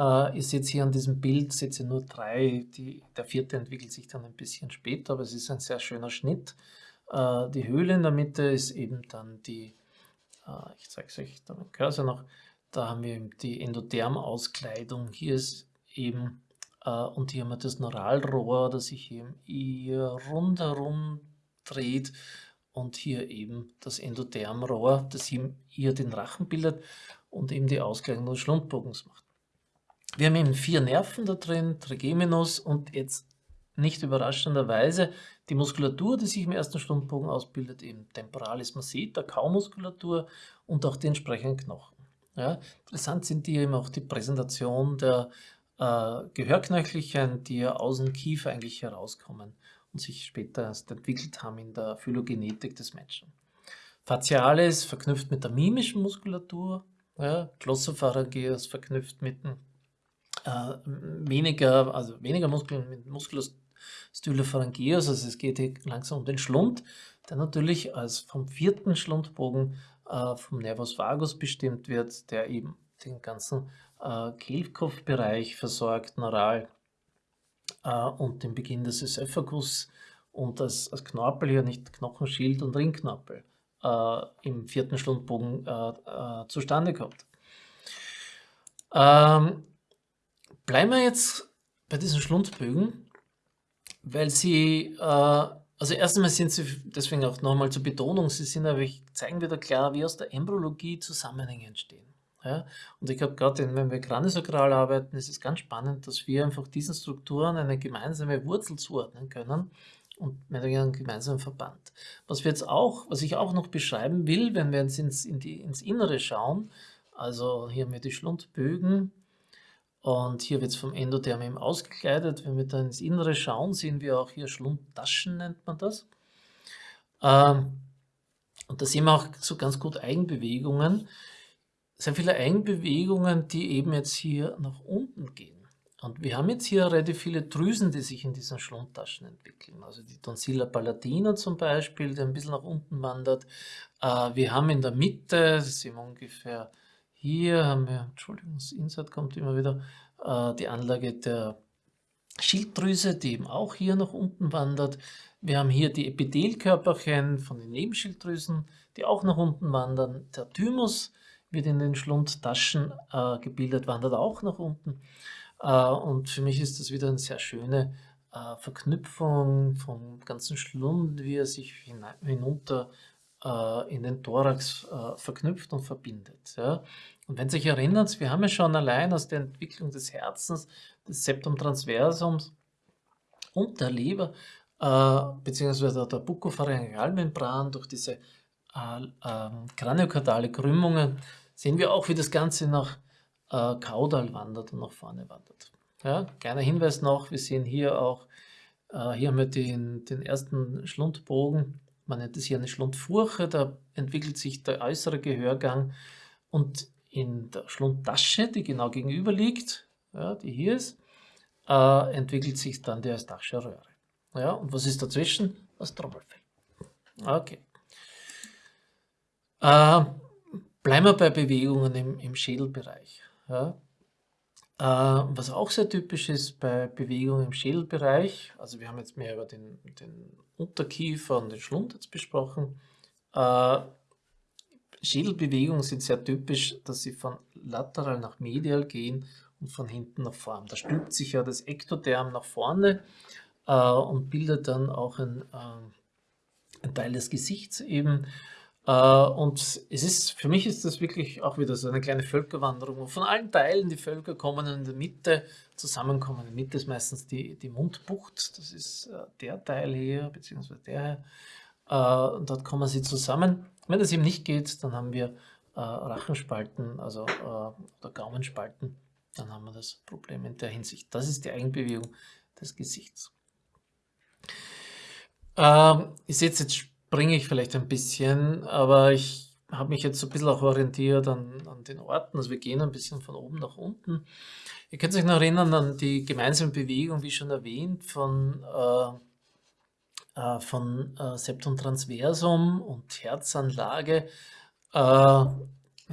Äh, ihr seht hier an diesem Bild, ihr nur drei, die, der vierte entwickelt sich dann ein bisschen später, aber es ist ein sehr schöner Schnitt. Äh, die Höhle in der Mitte ist eben dann die, äh, ich zeige es euch da mit Cursor noch, da haben wir die Endothermauskleidung, hier ist eben, äh, und hier haben wir das Neuralrohr, das sich hier rundherum dreht, und hier eben das Endothermrohr, das hier den Rachen bildet und eben die Ausgleichung des Schlundbogens macht. Wir haben eben vier Nerven da drin, Trigeminus und jetzt nicht überraschenderweise die Muskulatur, die sich im ersten Schlundbogen ausbildet, eben Temporalis masseter, Kaumuskulatur und auch die entsprechenden Knochen. Ja, interessant sind hier eben auch die Präsentation der äh, Gehörknöchelchen, die ja aus dem Kiefer eigentlich herauskommen und sich später erst entwickelt haben in der Phylogenetik des Menschen. Facialis verknüpft mit der mimischen Muskulatur, ja, Glossopharyngeus verknüpft mit äh, weniger, also weniger Muskeln, mit Musculus stylopharyngeus, also es geht hier langsam um den Schlund, der natürlich als vom vierten Schlundbogen äh, vom Nervus vagus bestimmt wird, der eben den ganzen äh, Kehlkopfbereich versorgt, neural äh, und den Beginn des Esophagus und als, als Knorpel hier nicht Knochenschild und Ringknorpel äh, im vierten Schlundbogen äh, äh, zustande kommt. Ähm, bleiben wir jetzt bei diesen Schlundbögen, weil sie, äh, Also erst einmal sind sie, deswegen auch nochmal zur Betonung, sie sind aber, zeigen wieder klar, wie aus der Embryologie Zusammenhänge entstehen. Ja? Und ich glaube, gerade wenn wir craniosakral arbeiten, ist es ganz spannend, dass wir einfach diesen Strukturen eine gemeinsame Wurzel zuordnen können und mit einem gemeinsamen Verband. Was wir jetzt auch, was ich auch noch beschreiben will, wenn wir jetzt ins, in die, ins Innere schauen, also hier haben wir die Schlundbögen und hier wird es vom Endotherm eben ausgekleidet. Wenn wir dann ins Innere schauen, sehen wir auch hier Schlundtaschen, nennt man das. Ähm, und da sehen wir auch so ganz gut Eigenbewegungen. Sehr viele Eigenbewegungen, die eben jetzt hier nach unten gehen. Und wir haben jetzt hier relativ viele Drüsen, die sich in diesen Schlundtaschen entwickeln. Also die Tonsilla palatina zum Beispiel, die ein bisschen nach unten wandert. Äh, wir haben in der Mitte, das wir ungefähr hier haben wir, Entschuldigung, das Insert kommt immer wieder, äh, die Anlage der Schilddrüse, die eben auch hier nach unten wandert. Wir haben hier die Epithelkörperchen von den Nebenschilddrüsen, die auch nach unten wandern. Der Thymus wird in den Schlundtaschen äh, gebildet, wandert auch nach unten. Äh, und für mich ist das wieder eine sehr schöne äh, Verknüpfung vom ganzen Schlund, wie er sich hinunter äh, in den Thorax äh, verknüpft und verbindet. Ja. Und wenn Sie sich erinnern, wir haben ja schon allein aus der Entwicklung des Herzens, des Septum transversums und der Leber, äh, beziehungsweise der Buccopharyngealmembran durch diese äh, äh, kraniokardale Krümmungen, sehen wir auch, wie das Ganze nach äh, Kaudal wandert und nach vorne wandert. Ja, kleiner Hinweis noch, wir sehen hier auch, äh, hier haben wir den, den ersten Schlundbogen man nennt es hier eine Schlundfurche, da entwickelt sich der äußere Gehörgang und in der Schlundtasche, die genau gegenüber liegt, ja, die hier ist, äh, entwickelt sich dann die Eustachische Röhre. Ja, und was ist dazwischen? Das Trommelfell. Okay. Äh, bleiben wir bei Bewegungen im, im Schädelbereich. Ja. Äh, was auch sehr typisch ist bei Bewegungen im Schädelbereich, also wir haben jetzt mehr über den, den Unterkiefer und den Schlund jetzt besprochen. Äh, Schädelbewegungen sind sehr typisch, dass sie von lateral nach medial gehen und von hinten nach vorne. Da stülpt sich ja das Ektoderm nach vorne äh, und bildet dann auch ein, äh, ein Teil des Gesichts eben. Äh, und es ist, für mich ist das wirklich auch wieder so eine kleine Völkerwanderung, wo von allen Teilen die Völker kommen in der Mitte zusammenkommen. In der Mitte ist meistens die, die Mundbucht, das ist äh, der Teil hier, beziehungsweise der hier. Äh, und dort kommen sie zusammen. Wenn das eben nicht geht, dann haben wir Rachenspalten, also oder Gaumenspalten. Dann haben wir das Problem in der Hinsicht. Das ist die Eigenbewegung des Gesichts. Ähm, ich sehe jetzt springe ich vielleicht ein bisschen, aber ich habe mich jetzt so ein bisschen auch orientiert an, an den Orten. Also wir gehen ein bisschen von oben nach unten. Ihr könnt euch noch erinnern an die gemeinsame Bewegung, wie schon erwähnt, von, äh, äh, von äh, Septum transversum und Herzanlage. Äh,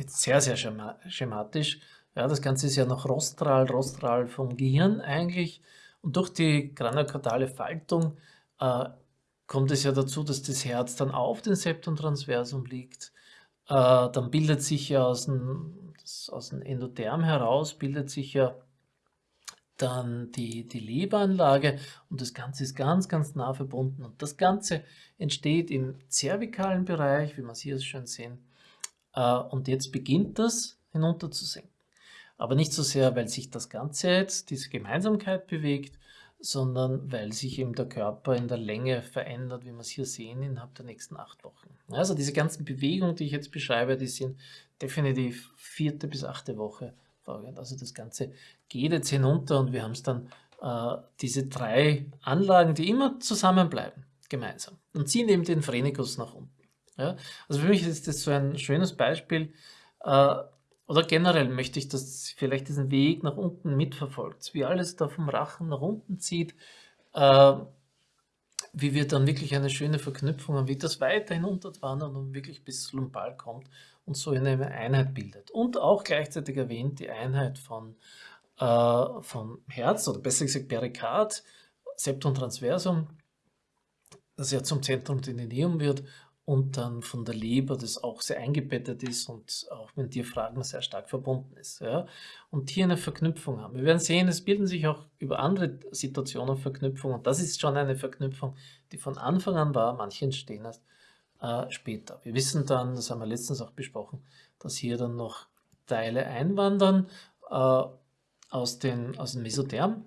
sehr, sehr schematisch. Ja, das Ganze ist ja noch rostral, rostral vom Gehirn eigentlich. Und durch die kraniokardale Faltung äh, kommt es ja dazu, dass das Herz dann auf dem Septum transversum liegt. Äh, dann bildet sich ja aus dem, aus dem Endotherm heraus, bildet sich ja dann die, die Leberanlage und das Ganze ist ganz, ganz nah verbunden. Und das Ganze entsteht im zervikalen Bereich, wie wir es hier schön sehen. Äh, und jetzt beginnt das hinunter zu senken. Aber nicht so sehr, weil sich das Ganze jetzt, diese Gemeinsamkeit bewegt, sondern weil sich eben der Körper in der Länge verändert, wie wir es hier sehen, innerhalb der nächsten acht Wochen. Also diese ganzen Bewegungen, die ich jetzt beschreibe, die sind definitiv vierte bis achte Woche vorgehend. Also das Ganze geht jetzt hinunter und wir haben es dann, äh, diese drei Anlagen, die immer zusammenbleiben, gemeinsam und ziehen eben den Phrenikus nach unten. Ja? Also für mich ist das so ein schönes Beispiel, äh, oder generell möchte ich, dass vielleicht diesen Weg nach unten mitverfolgt, wie alles da vom Rachen nach unten zieht, äh, wie wir dann wirklich eine schöne Verknüpfung haben, wie das weiter hinunterwandert und wirklich bis Lumbal kommt und so eine Einheit bildet. Und auch gleichzeitig erwähnt die Einheit von, äh, vom Herz, oder besser gesagt Perikard, Septum transversum, das ja zum Zentrum Denineum wird und dann von der Leber, das auch sehr eingebettet ist und auch mit Diaphragma sehr stark verbunden ist. Ja? Und hier eine Verknüpfung haben. Wir werden sehen, es bilden sich auch über andere Situationen Verknüpfungen und das ist schon eine Verknüpfung, die von Anfang an war, manche entstehen erst äh, später. Wir wissen dann, das haben wir letztens auch besprochen, dass hier dann noch Teile einwandern äh, aus, den, aus dem Mesotherm,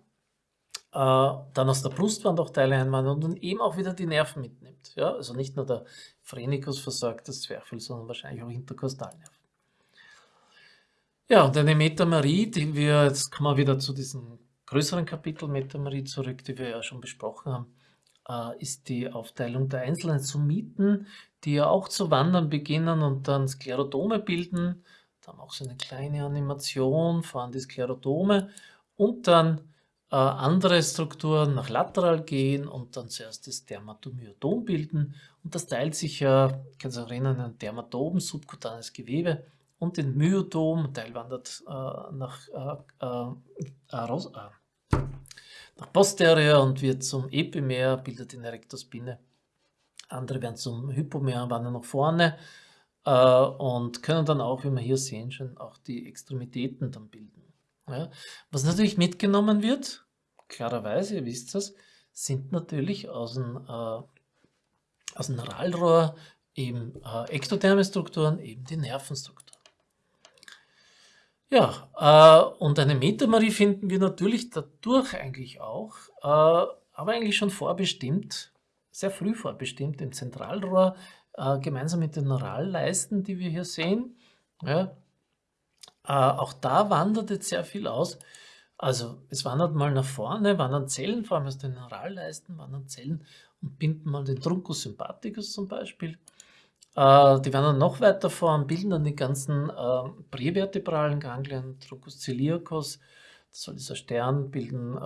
dann aus der Brustwand auch Teile einwandern und eben auch wieder die Nerven mitnimmt. Ja? Also nicht nur der Phrenikus versorgt das Zwerchfell, sondern wahrscheinlich auch Interkostalnerven. Ja, und eine Metamerie, die wir, jetzt kommen wir wieder zu diesem größeren Kapitel Metamerie zurück, die wir ja schon besprochen haben, äh, ist die Aufteilung der einzelnen Sumiten, die ja auch zu wandern beginnen und dann Sklerodome bilden. Da haben wir auch so eine kleine Animation, fahren die Sklerodome und dann äh, andere Strukturen nach lateral gehen und dann zuerst das Dermatomyodom bilden. Und das teilt sich ja, äh, kann sich erinnern, in ein Dermatom, subkutanes Gewebe und den Myodom, ein Teil wandert äh, nach, äh, äh, nach posterior und wird zum Epimer, bildet den Erectospine. Andere werden zum Hypomer, wandern nach vorne und können dann auch, wie wir hier sehen, schon auch die Extremitäten dann bilden. Ja. Was natürlich mitgenommen wird, klarerweise, ihr wisst das, sind natürlich aus dem, äh, aus dem Neuralrohr eben äh, ektotherme Strukturen, eben die Nervenstrukturen. Ja, äh, und eine Metamarie finden wir natürlich dadurch eigentlich auch, äh, aber eigentlich schon vorbestimmt, sehr früh vorbestimmt im Zentralrohr, äh, gemeinsam mit den Neuralleisten, die wir hier sehen. Ja, äh, auch da wandert jetzt sehr viel aus. Also es wandert mal nach vorne, wandern Zellen, vor allem aus den Neuralleisten, wandern Zellen und binden mal den Truncus sympathicus zum Beispiel. Äh, die wandern noch weiter vor und bilden dann die ganzen äh, prävertebralen Ganglien, Truncus ciliacus, das soll dieser Stern bilden, äh,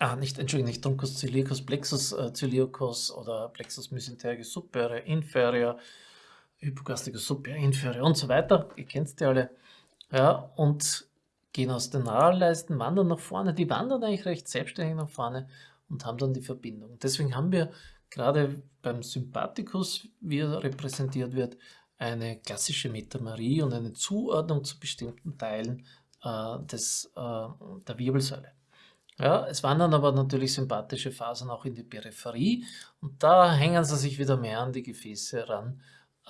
ah, nicht, Entschuldigung, nicht Truncus ciliacus, Plexus äh, ciliacus oder Plexus mesentericus superior, inferior, Hypogastrische Suppe, Inferior und so weiter. Ihr kennt die alle. Ja, und gehen aus den Nahrleisten, wandern nach vorne. Die wandern eigentlich recht selbstständig nach vorne und haben dann die Verbindung. Deswegen haben wir gerade beim Sympathikus, wie er repräsentiert wird, eine klassische Metamerie und eine Zuordnung zu bestimmten Teilen äh, des, äh, der Wirbelsäule. Ja, es wandern aber natürlich sympathische Fasern auch in die Peripherie und da hängen sie sich wieder mehr an die Gefäße ran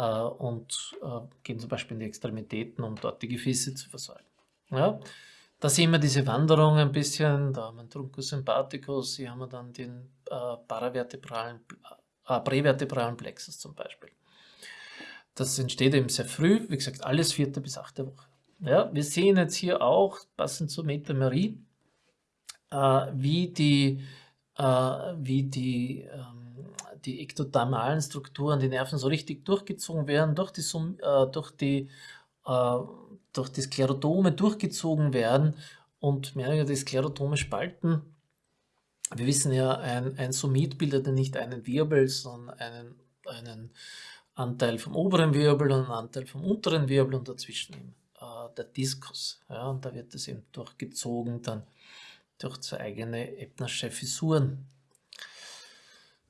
und äh, gehen zum Beispiel in die Extremitäten, um dort die Gefäße zu versorgen. Ja? Da sehen wir diese Wanderung ein bisschen, da haben wir einen Truncus sympathicus, hier haben wir dann den äh, paravertebralen, äh, prävertebralen Plexus zum Beispiel. Das entsteht eben sehr früh, wie gesagt, alles vierte bis achte Woche. Ja, wir sehen jetzt hier auch, passend zur Metamerie, äh, wie die, äh, wie die ähm, die ektodermalen Strukturen, die Nerven so richtig durchgezogen werden, durch die, äh, durch die, äh, durch die Sklerodome durchgezogen werden und mehrere die Sklerodome spalten. Wir wissen ja, ein, ein Sumit bildet nicht einen Wirbel, sondern einen, einen Anteil vom oberen Wirbel und einen Anteil vom unteren Wirbel und dazwischen äh, der Diskus. Ja, und da wird es eben durchgezogen dann durch zwei eigene Ebnersche Fissuren.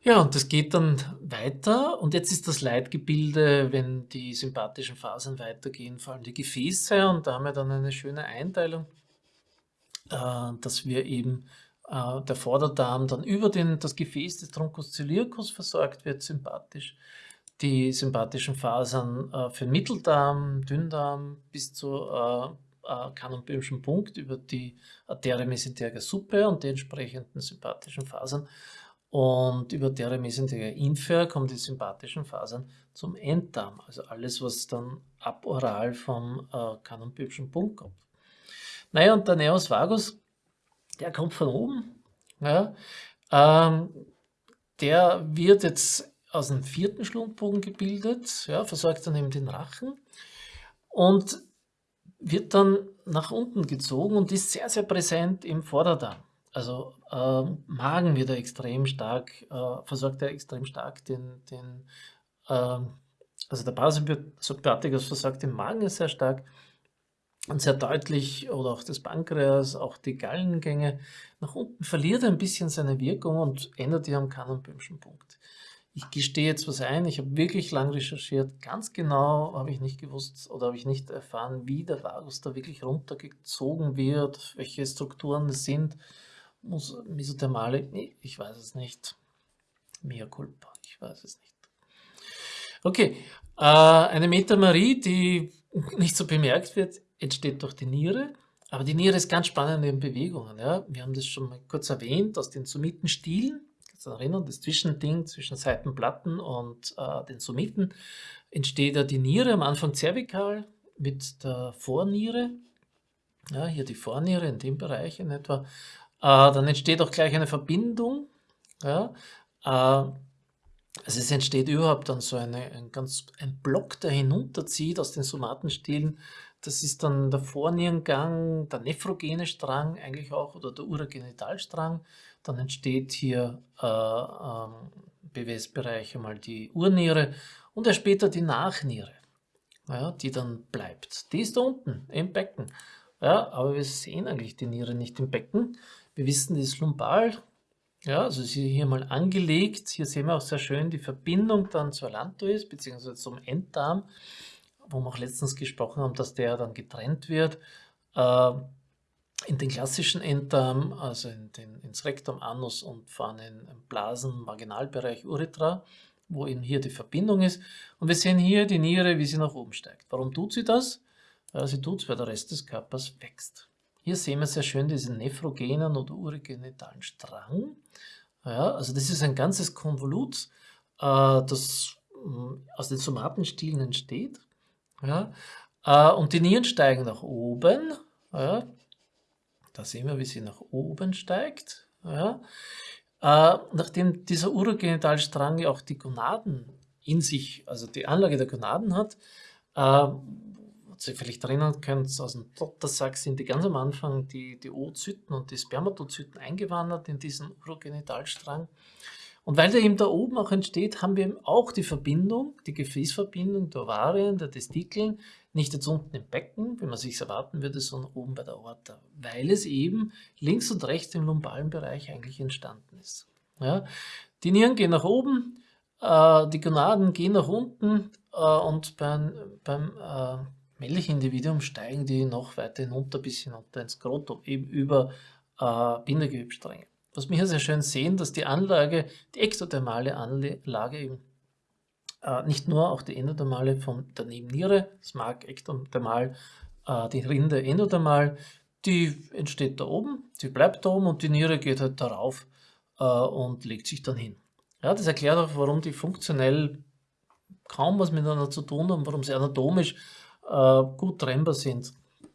Ja, und das geht dann weiter. Und jetzt ist das Leitgebilde, wenn die sympathischen Fasern weitergehen, vor allem die Gefäße. Und da haben wir dann eine schöne Einteilung, äh, dass wir eben äh, der Vorderdarm dann über den, das Gefäß des Truncus ciliacus versorgt wird, sympathisch. Die sympathischen Fasern äh, für Mitteldarm, Dünndarm bis zu äh, äh, Punkt über die Arteria mesenterica supra und die entsprechenden sympathischen Fasern und über deren mesenterica inferior kommen die sympathischen Fasern zum Enddarm, also alles, was dann aboral vom äh, Kanonbübschen Punkt kommt. Naja, und der Neos vagus, der kommt von oben. Ja, ähm, der wird jetzt aus dem vierten Schlundbogen gebildet, ja, versorgt dann eben den Rachen und wird dann nach unten gezogen und ist sehr, sehr präsent im Vorderdarm. Also äh, Magen wird er extrem stark, äh, versorgt er extrem stark den, den äh, also der Parasympathikus versorgt den Magen sehr stark und sehr deutlich, oder auch das Pankreas, auch die Gallengänge. Nach unten verliert er ein bisschen seine Wirkung und ändert die am Kannenböhmschen Punkt. Ich gestehe jetzt was ein, ich habe wirklich lang recherchiert. Ganz genau habe ich nicht gewusst oder habe ich nicht erfahren, wie der Vagus da wirklich runtergezogen wird, welche Strukturen es sind. Mesothermale, ich weiß es nicht. Mea culpa, ich weiß es nicht. Okay, äh, eine Metamarie, die nicht so bemerkt wird, entsteht durch die Niere. Aber die Niere ist ganz spannend in Bewegungen. Ja? Wir haben das schon mal kurz erwähnt, aus den Sumitenstielen. Kannst du erinnern, das Zwischending zwischen Seitenplatten und äh, den Sumiten entsteht ja die Niere, am Anfang zervikal mit der Vorniere. Ja, hier die Vorniere in dem Bereich in etwa. Äh, dann entsteht auch gleich eine Verbindung. Ja? Also es entsteht überhaupt dann so eine, ein, ganz, ein Block, der hinunterzieht aus den Somatenstielen das ist dann der Vornierengang, der nephrogene Strang eigentlich auch oder der Urogenitalstrang. Dann entsteht hier äh, ähm, BWS-Bereich einmal die Urniere und erst später die Nachniere, ja, die dann bleibt. Die ist da unten im Becken. Ja, aber wir sehen eigentlich die Niere nicht im Becken. Wir wissen, ist lumbal. Ja, also sie hier mal angelegt. Hier sehen wir auch sehr schön die Verbindung dann zur Lantois bzw. zum Enddarm wo wir auch letztens gesprochen haben, dass der dann getrennt wird. Äh, in den klassischen Enddarm, also in den, ins Rektum, Anus und vorne im Blasen, Marginalbereich Urethra, wo eben hier die Verbindung ist. Und wir sehen hier die Niere, wie sie nach oben steigt. Warum tut sie das? Ja, sie tut es, weil der Rest des Körpers wächst. Hier sehen wir sehr schön diesen nephrogenen oder urogenitalen Strang. Ja, also das ist ein ganzes Konvolut, äh, das mm, aus den Somatenstielen entsteht. Ja? Äh, und die Nieren steigen nach oben. Ja? Da sehen wir, wie sie nach oben steigt. Ja? Äh, nachdem dieser Urogenitalstrang ja auch die Gonaden in sich, also die Anlage der Gonaden hat, was ihr vielleicht erinnern könnt, aus dem Dottersack sind die ganz am Anfang die, die Oozyten und die Spermatozyten eingewandert in diesen Urogenitalstrang. Und weil der eben da oben auch entsteht, haben wir eben auch die Verbindung, die Gefäßverbindung der Ovarien, der Testikeln, nicht jetzt unten im Becken, wie man sich erwarten würde, sondern oben bei der Aorta, weil es eben links und rechts im lumbalen Bereich eigentlich entstanden ist. Ja? Die Nieren gehen nach oben, äh, die Gonaden gehen nach unten äh, und beim, beim äh, männlichen Individuum steigen die noch weiter hinunter bis hinunter ins Skrotum, eben über äh, Bindegewebstränge. Was wir hier sehr schön sehen, dass die Anlage, die ektothermale Anlage eben äh, nicht nur auch die endothermale von der Nebenniere, das mag ektothermal, äh, die Rinde endothermal, die entsteht da oben, die bleibt da oben und die Niere geht halt darauf äh, und legt sich dann hin. Ja, das erklärt auch, warum die funktionell kaum was miteinander zu tun haben, warum sie anatomisch äh, gut trennbar sind.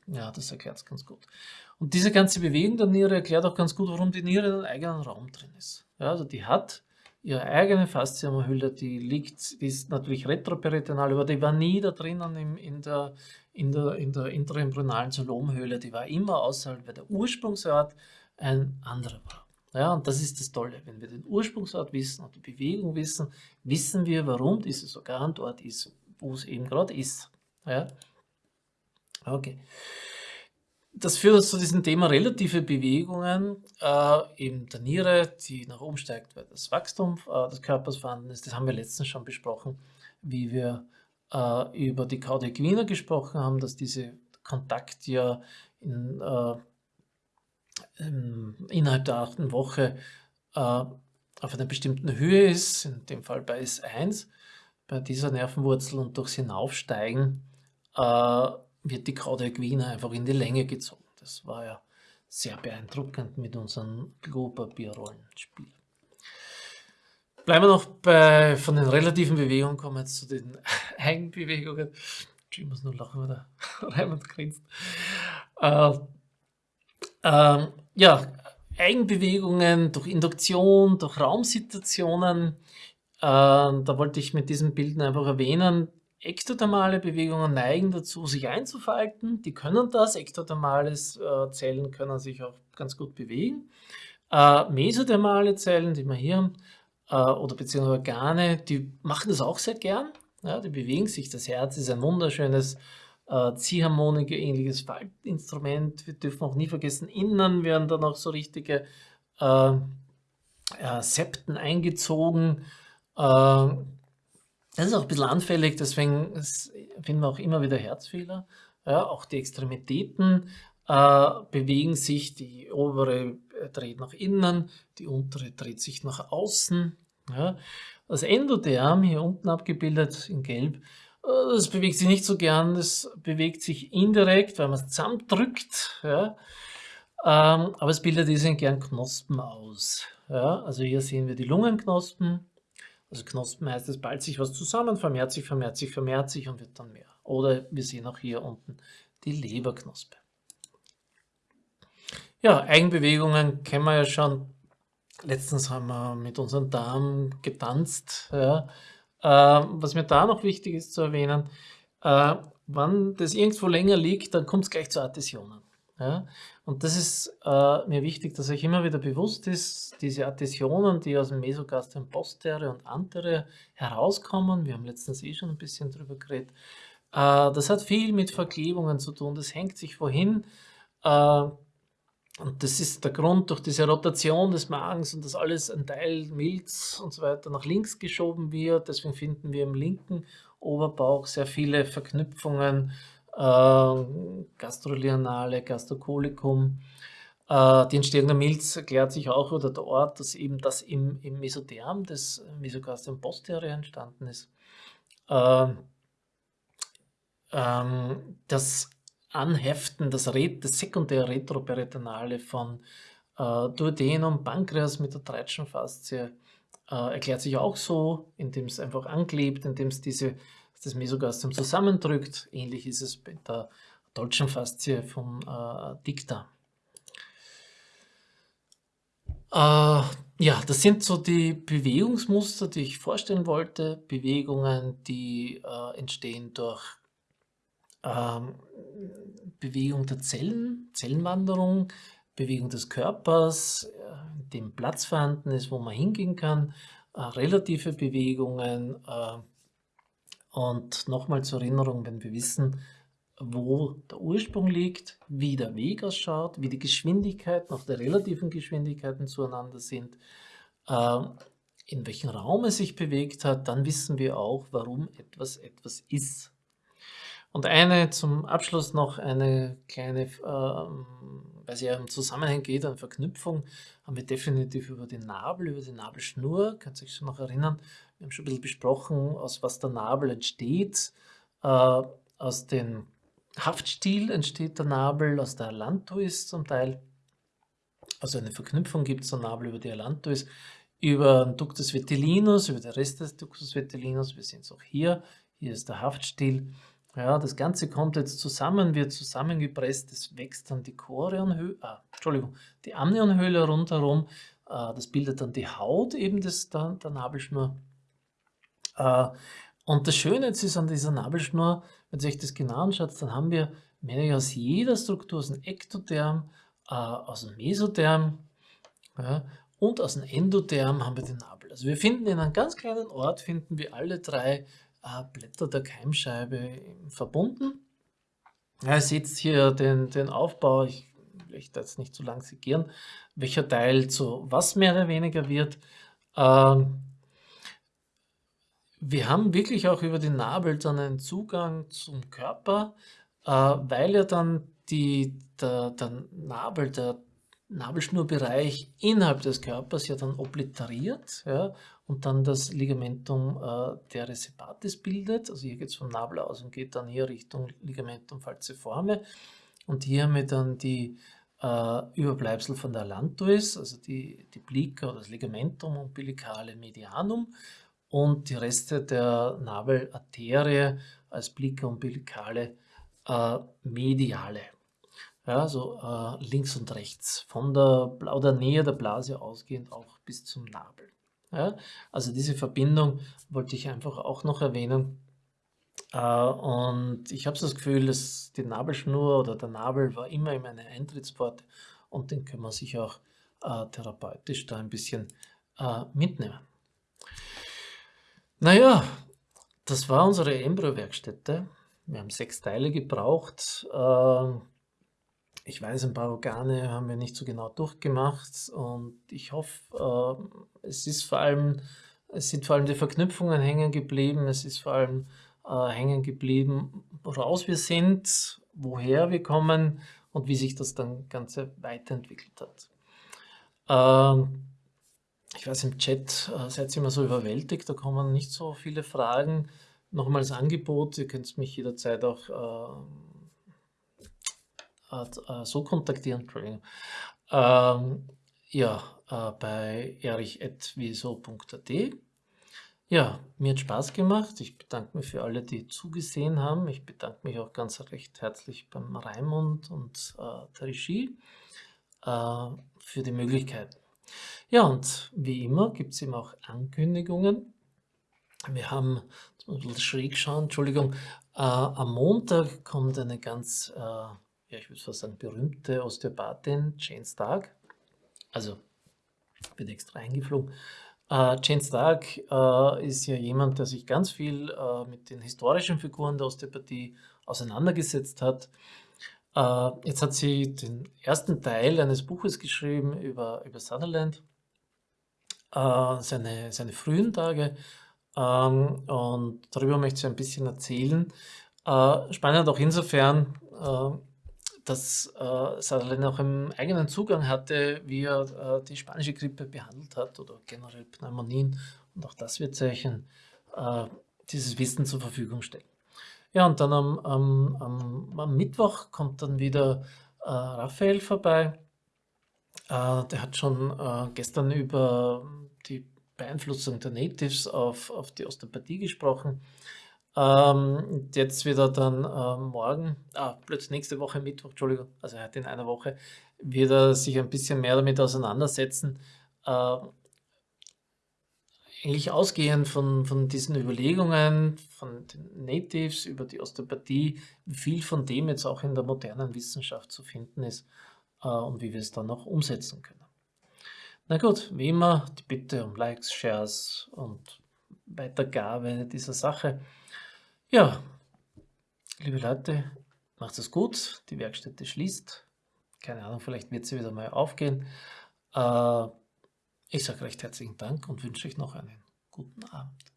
Ja, das erklärt es ganz gut. Und diese ganze Bewegung der Niere erklärt auch ganz gut, warum die Niere in einem eigenen Raum drin ist. Ja, also die hat ihre eigene Faszienhülle, die liegt, die ist natürlich retroperitonal, aber die war nie da drinnen in, in der, in der, in der intraembryonalen Zolomhöhle, die war immer außerhalb, weil der Ursprungsort ein anderer war. Ja, und das ist das Tolle. Wenn wir den Ursprungsort wissen und die Bewegung wissen, wissen wir, warum dieses Organ dort ist, wo es eben gerade ist. Ja? Okay. Das führt uns zu diesem Thema relative Bewegungen, äh, eben der Niere, die nach oben steigt, weil das Wachstum äh, des Körpers vorhanden ist. Das haben wir letztens schon besprochen, wie wir äh, über die Cauda equina gesprochen haben, dass diese Kontakt ja in, äh, in, innerhalb der achten Woche äh, auf einer bestimmten Höhe ist, in dem Fall bei S1, bei dieser Nervenwurzel und durchs Hinaufsteigen wird die Cauda equina einfach in die Länge gezogen. Das war ja sehr beeindruckend mit unserem Klopapierrollenspiel. Bleiben wir noch bei, von den relativen Bewegungen, kommen wir jetzt zu den Eigenbewegungen. Ich muss nur lachen, wenn der Raimund grinst. Äh, äh, ja, Eigenbewegungen durch Induktion, durch Raumsituationen. Äh, da wollte ich mit diesen Bildern einfach erwähnen, Ektothermale Bewegungen neigen dazu, sich einzufalten. Die können das. Ektothermale äh, Zellen können sich auch ganz gut bewegen. Äh, mesothermale Zellen, die wir hier haben, äh, oder beziehungsweise Organe, die machen das auch sehr gern. Ja, die bewegen sich. Das Herz ist ein wunderschönes äh, Ziehharmonika-ähnliches Faltinstrument. Wir dürfen auch nie vergessen, innen werden dann auch so richtige äh, Septen eingezogen. Das ist auch ein bisschen anfällig, deswegen finden wir auch immer wieder Herzfehler. Ja, auch die Extremitäten äh, bewegen sich, die obere dreht nach innen, die untere dreht sich nach außen. Ja. Das Endotherm, hier unten abgebildet in gelb, äh, das bewegt sich nicht so gern, das bewegt sich indirekt, weil man es zusammendrückt. Ja. Ähm, aber es bildet diesen gern Knospen aus. Ja. Also hier sehen wir die Lungenknospen. Also Knospen heißt, es ballt sich was zusammen, vermehrt sich, vermehrt sich, vermehrt sich und wird dann mehr. Oder wir sehen auch hier unten die Leberknospe. Ja, Eigenbewegungen kennen wir ja schon. Letztens haben wir mit unserem Darm getanzt. Ja. Äh, was mir da noch wichtig ist zu erwähnen, äh, wenn das irgendwo länger liegt, dann kommt es gleich zu Adhäsionen. Ja. Und das ist äh, mir wichtig, dass euch immer wieder bewusst ist, diese Adhäsionen, die aus dem Mesogastrium postere und antere herauskommen, wir haben letztens eh schon ein bisschen drüber geredet, äh, das hat viel mit Verklebungen zu tun, das hängt sich wohin, äh, und das ist der Grund, durch diese Rotation des Magens und dass alles ein Teil Milz und so weiter nach links geschoben wird. Deswegen finden wir im linken Oberbauch sehr viele Verknüpfungen, Gastrolianale, Gastrocolikum. Äh, die Entstehung der Milz erklärt sich auch oder der Ort, dass eben das im, im Mesotherm des Mesogastrium posterior entstanden ist. Äh, ähm, das Anheften, das, Ret das sekundäre Retroperitonale von äh, Duodenum, Pankreas mit der Treitschenfaszie äh, erklärt sich auch so, indem es einfach anklebt, indem es diese, das Mesogastrium zusammendrückt. Ähnlich ist es bei der deutschen Faszie vom äh, Dicta. Äh, ja, das sind so die Bewegungsmuster, die ich vorstellen wollte. Bewegungen, die äh, entstehen durch ähm, Bewegung der Zellen, Zellenwanderung, Bewegung des Körpers, äh, dem Platz vorhanden ist, wo man hingehen kann, äh, relative Bewegungen äh, und nochmal zur Erinnerung, wenn wir wissen, wo der Ursprung liegt, wie der Weg ausschaut, wie die Geschwindigkeiten, auch die relativen Geschwindigkeiten zueinander sind, äh, in welchem Raum es sich bewegt hat, dann wissen wir auch, warum etwas etwas ist. Und eine zum Abschluss noch eine kleine, ähm, weil es ja im Zusammenhang geht, eine Verknüpfung, haben wir definitiv über den Nabel, über die Nabelschnur, könnt ihr euch schon noch erinnern, wir haben schon ein bisschen besprochen, aus was der Nabel entsteht. Äh, aus dem Haftstiel entsteht der Nabel, aus der Allantois zum Teil. Also eine Verknüpfung gibt es der Nabel über die Allantois, über den Ductus vitellinus, über den Rest des Ductus vitellinus, wir sehen es auch hier, hier ist der Haftstiel. Ja, das Ganze kommt jetzt zusammen, wird zusammengepresst, es wächst dann die Chorionhöhle, ah, Entschuldigung, die Amnionhöhle rundherum, äh, das bildet dann die Haut eben des, der, der Nabelschnur. Äh, und das Schöne ist an dieser Nabelschnur, wenn euch das genau anschaut, dann haben wir mehr aus jeder Struktur, aus dem Ektotherm, äh, aus dem Mesotherm und aus dem Endotherm haben wir den Nabel. Also wir finden in einem ganz kleinen Ort, finden wir alle drei äh, Blätter der Keimscheibe verbunden. Ja, ihr seht hier den, den Aufbau, ich möchte jetzt nicht zu lang segieren, welcher Teil zu was mehr oder weniger wird. Ähm, wir haben wirklich auch über den Nabel dann einen Zugang zum Körper, äh, weil ja dann die, der, der Nabel, der Nabelschnurbereich innerhalb des Körpers ja dann obliteriert ja, und dann das Ligamentum äh, teres hepatis bildet. Also hier geht es vom Nabel aus und geht dann hier Richtung Ligamentum falciforme. Und hier haben wir dann die äh, Überbleibsel von der Lantois, also die, die Plica oder das Ligamentum umbilicale medianum und die Reste der Nabelarterie als Plica umbilicale äh, mediale. Ja, so äh, links und rechts, von der, oder Nähe der Blase ausgehend auch bis zum Nabel. Ja, also diese Verbindung wollte ich einfach auch noch erwähnen. Äh, und ich habe so das Gefühl, dass die Nabelschnur oder der Nabel war immer in meine Eintrittspforte und den können wir sich auch äh, therapeutisch da ein bisschen äh, mitnehmen. Naja, das war unsere Embryo-Werkstätte. Wir haben sechs Teile gebraucht. Äh, ich weiß, ein paar Organe haben wir nicht so genau durchgemacht und ich hoffe, äh, es ist vor allem Es sind vor allem die Verknüpfungen hängen geblieben. Es ist vor allem äh, hängen geblieben, woraus wir sind, woher wir kommen und wie sich das dann Ganze weiterentwickelt hat. Ähm, ich weiß, im Chat äh, seid ihr immer so überwältigt, da kommen nicht so viele Fragen. Nochmals Angebot, ihr könnt mich jederzeit auch äh, äh, so kontaktieren. Ähm, ja, äh, bei erich.wieso.at. Ja, mir hat Spaß gemacht. Ich bedanke mich für alle, die zugesehen haben. Ich bedanke mich auch ganz recht herzlich beim Raimund und äh, der Regie äh, für die Möglichkeit. Ja, und wie immer gibt es eben auch Ankündigungen. Wir haben, jetzt muss ich ein bisschen schräg schauen, Entschuldigung, äh, am Montag kommt eine ganz, äh, ja, ich würde fast sagen, berühmte Osteopathin, Jane Stark. Also, wird extra eingeflogen. Äh, Jane Stark äh, ist ja jemand, der sich ganz viel äh, mit den historischen Figuren der Osteopathie auseinandergesetzt hat. Äh, jetzt hat sie den ersten Teil eines Buches geschrieben über, über Sutherland, äh, seine, seine frühen Tage. Ähm, und darüber möchte ich ein bisschen erzählen. Äh, spannend auch insofern, äh, dass äh, Sutherland auch einen eigenen Zugang hatte, wie er äh, die spanische Grippe behandelt hat oder generell Pneumonien. Und auch das wird Zeichen dieses Wissen zur Verfügung stellen. Ja, und dann am, am, am, am Mittwoch kommt dann wieder äh, Raphael vorbei. Äh, der hat schon äh, gestern über die Beeinflussung der Natives auf, auf die Osteopathie gesprochen. Ähm, jetzt wird er dann äh, morgen, ah, plötzlich nächste Woche Mittwoch, Entschuldigung, also heute in einer Woche, wird er sich ein bisschen mehr damit auseinandersetzen. Äh, eigentlich ausgehend von, von diesen Überlegungen von den Natives über die Osteopathie, wie viel von dem jetzt auch in der modernen Wissenschaft zu finden ist und wie wir es dann noch umsetzen können. Na gut, wie immer die Bitte um Likes, Shares und Weitergabe dieser Sache. Ja, liebe Leute, macht es gut. Die Werkstätte schließt. Keine Ahnung, vielleicht wird sie wieder mal aufgehen. Äh, ich sage recht herzlichen Dank und wünsche euch noch einen guten Abend.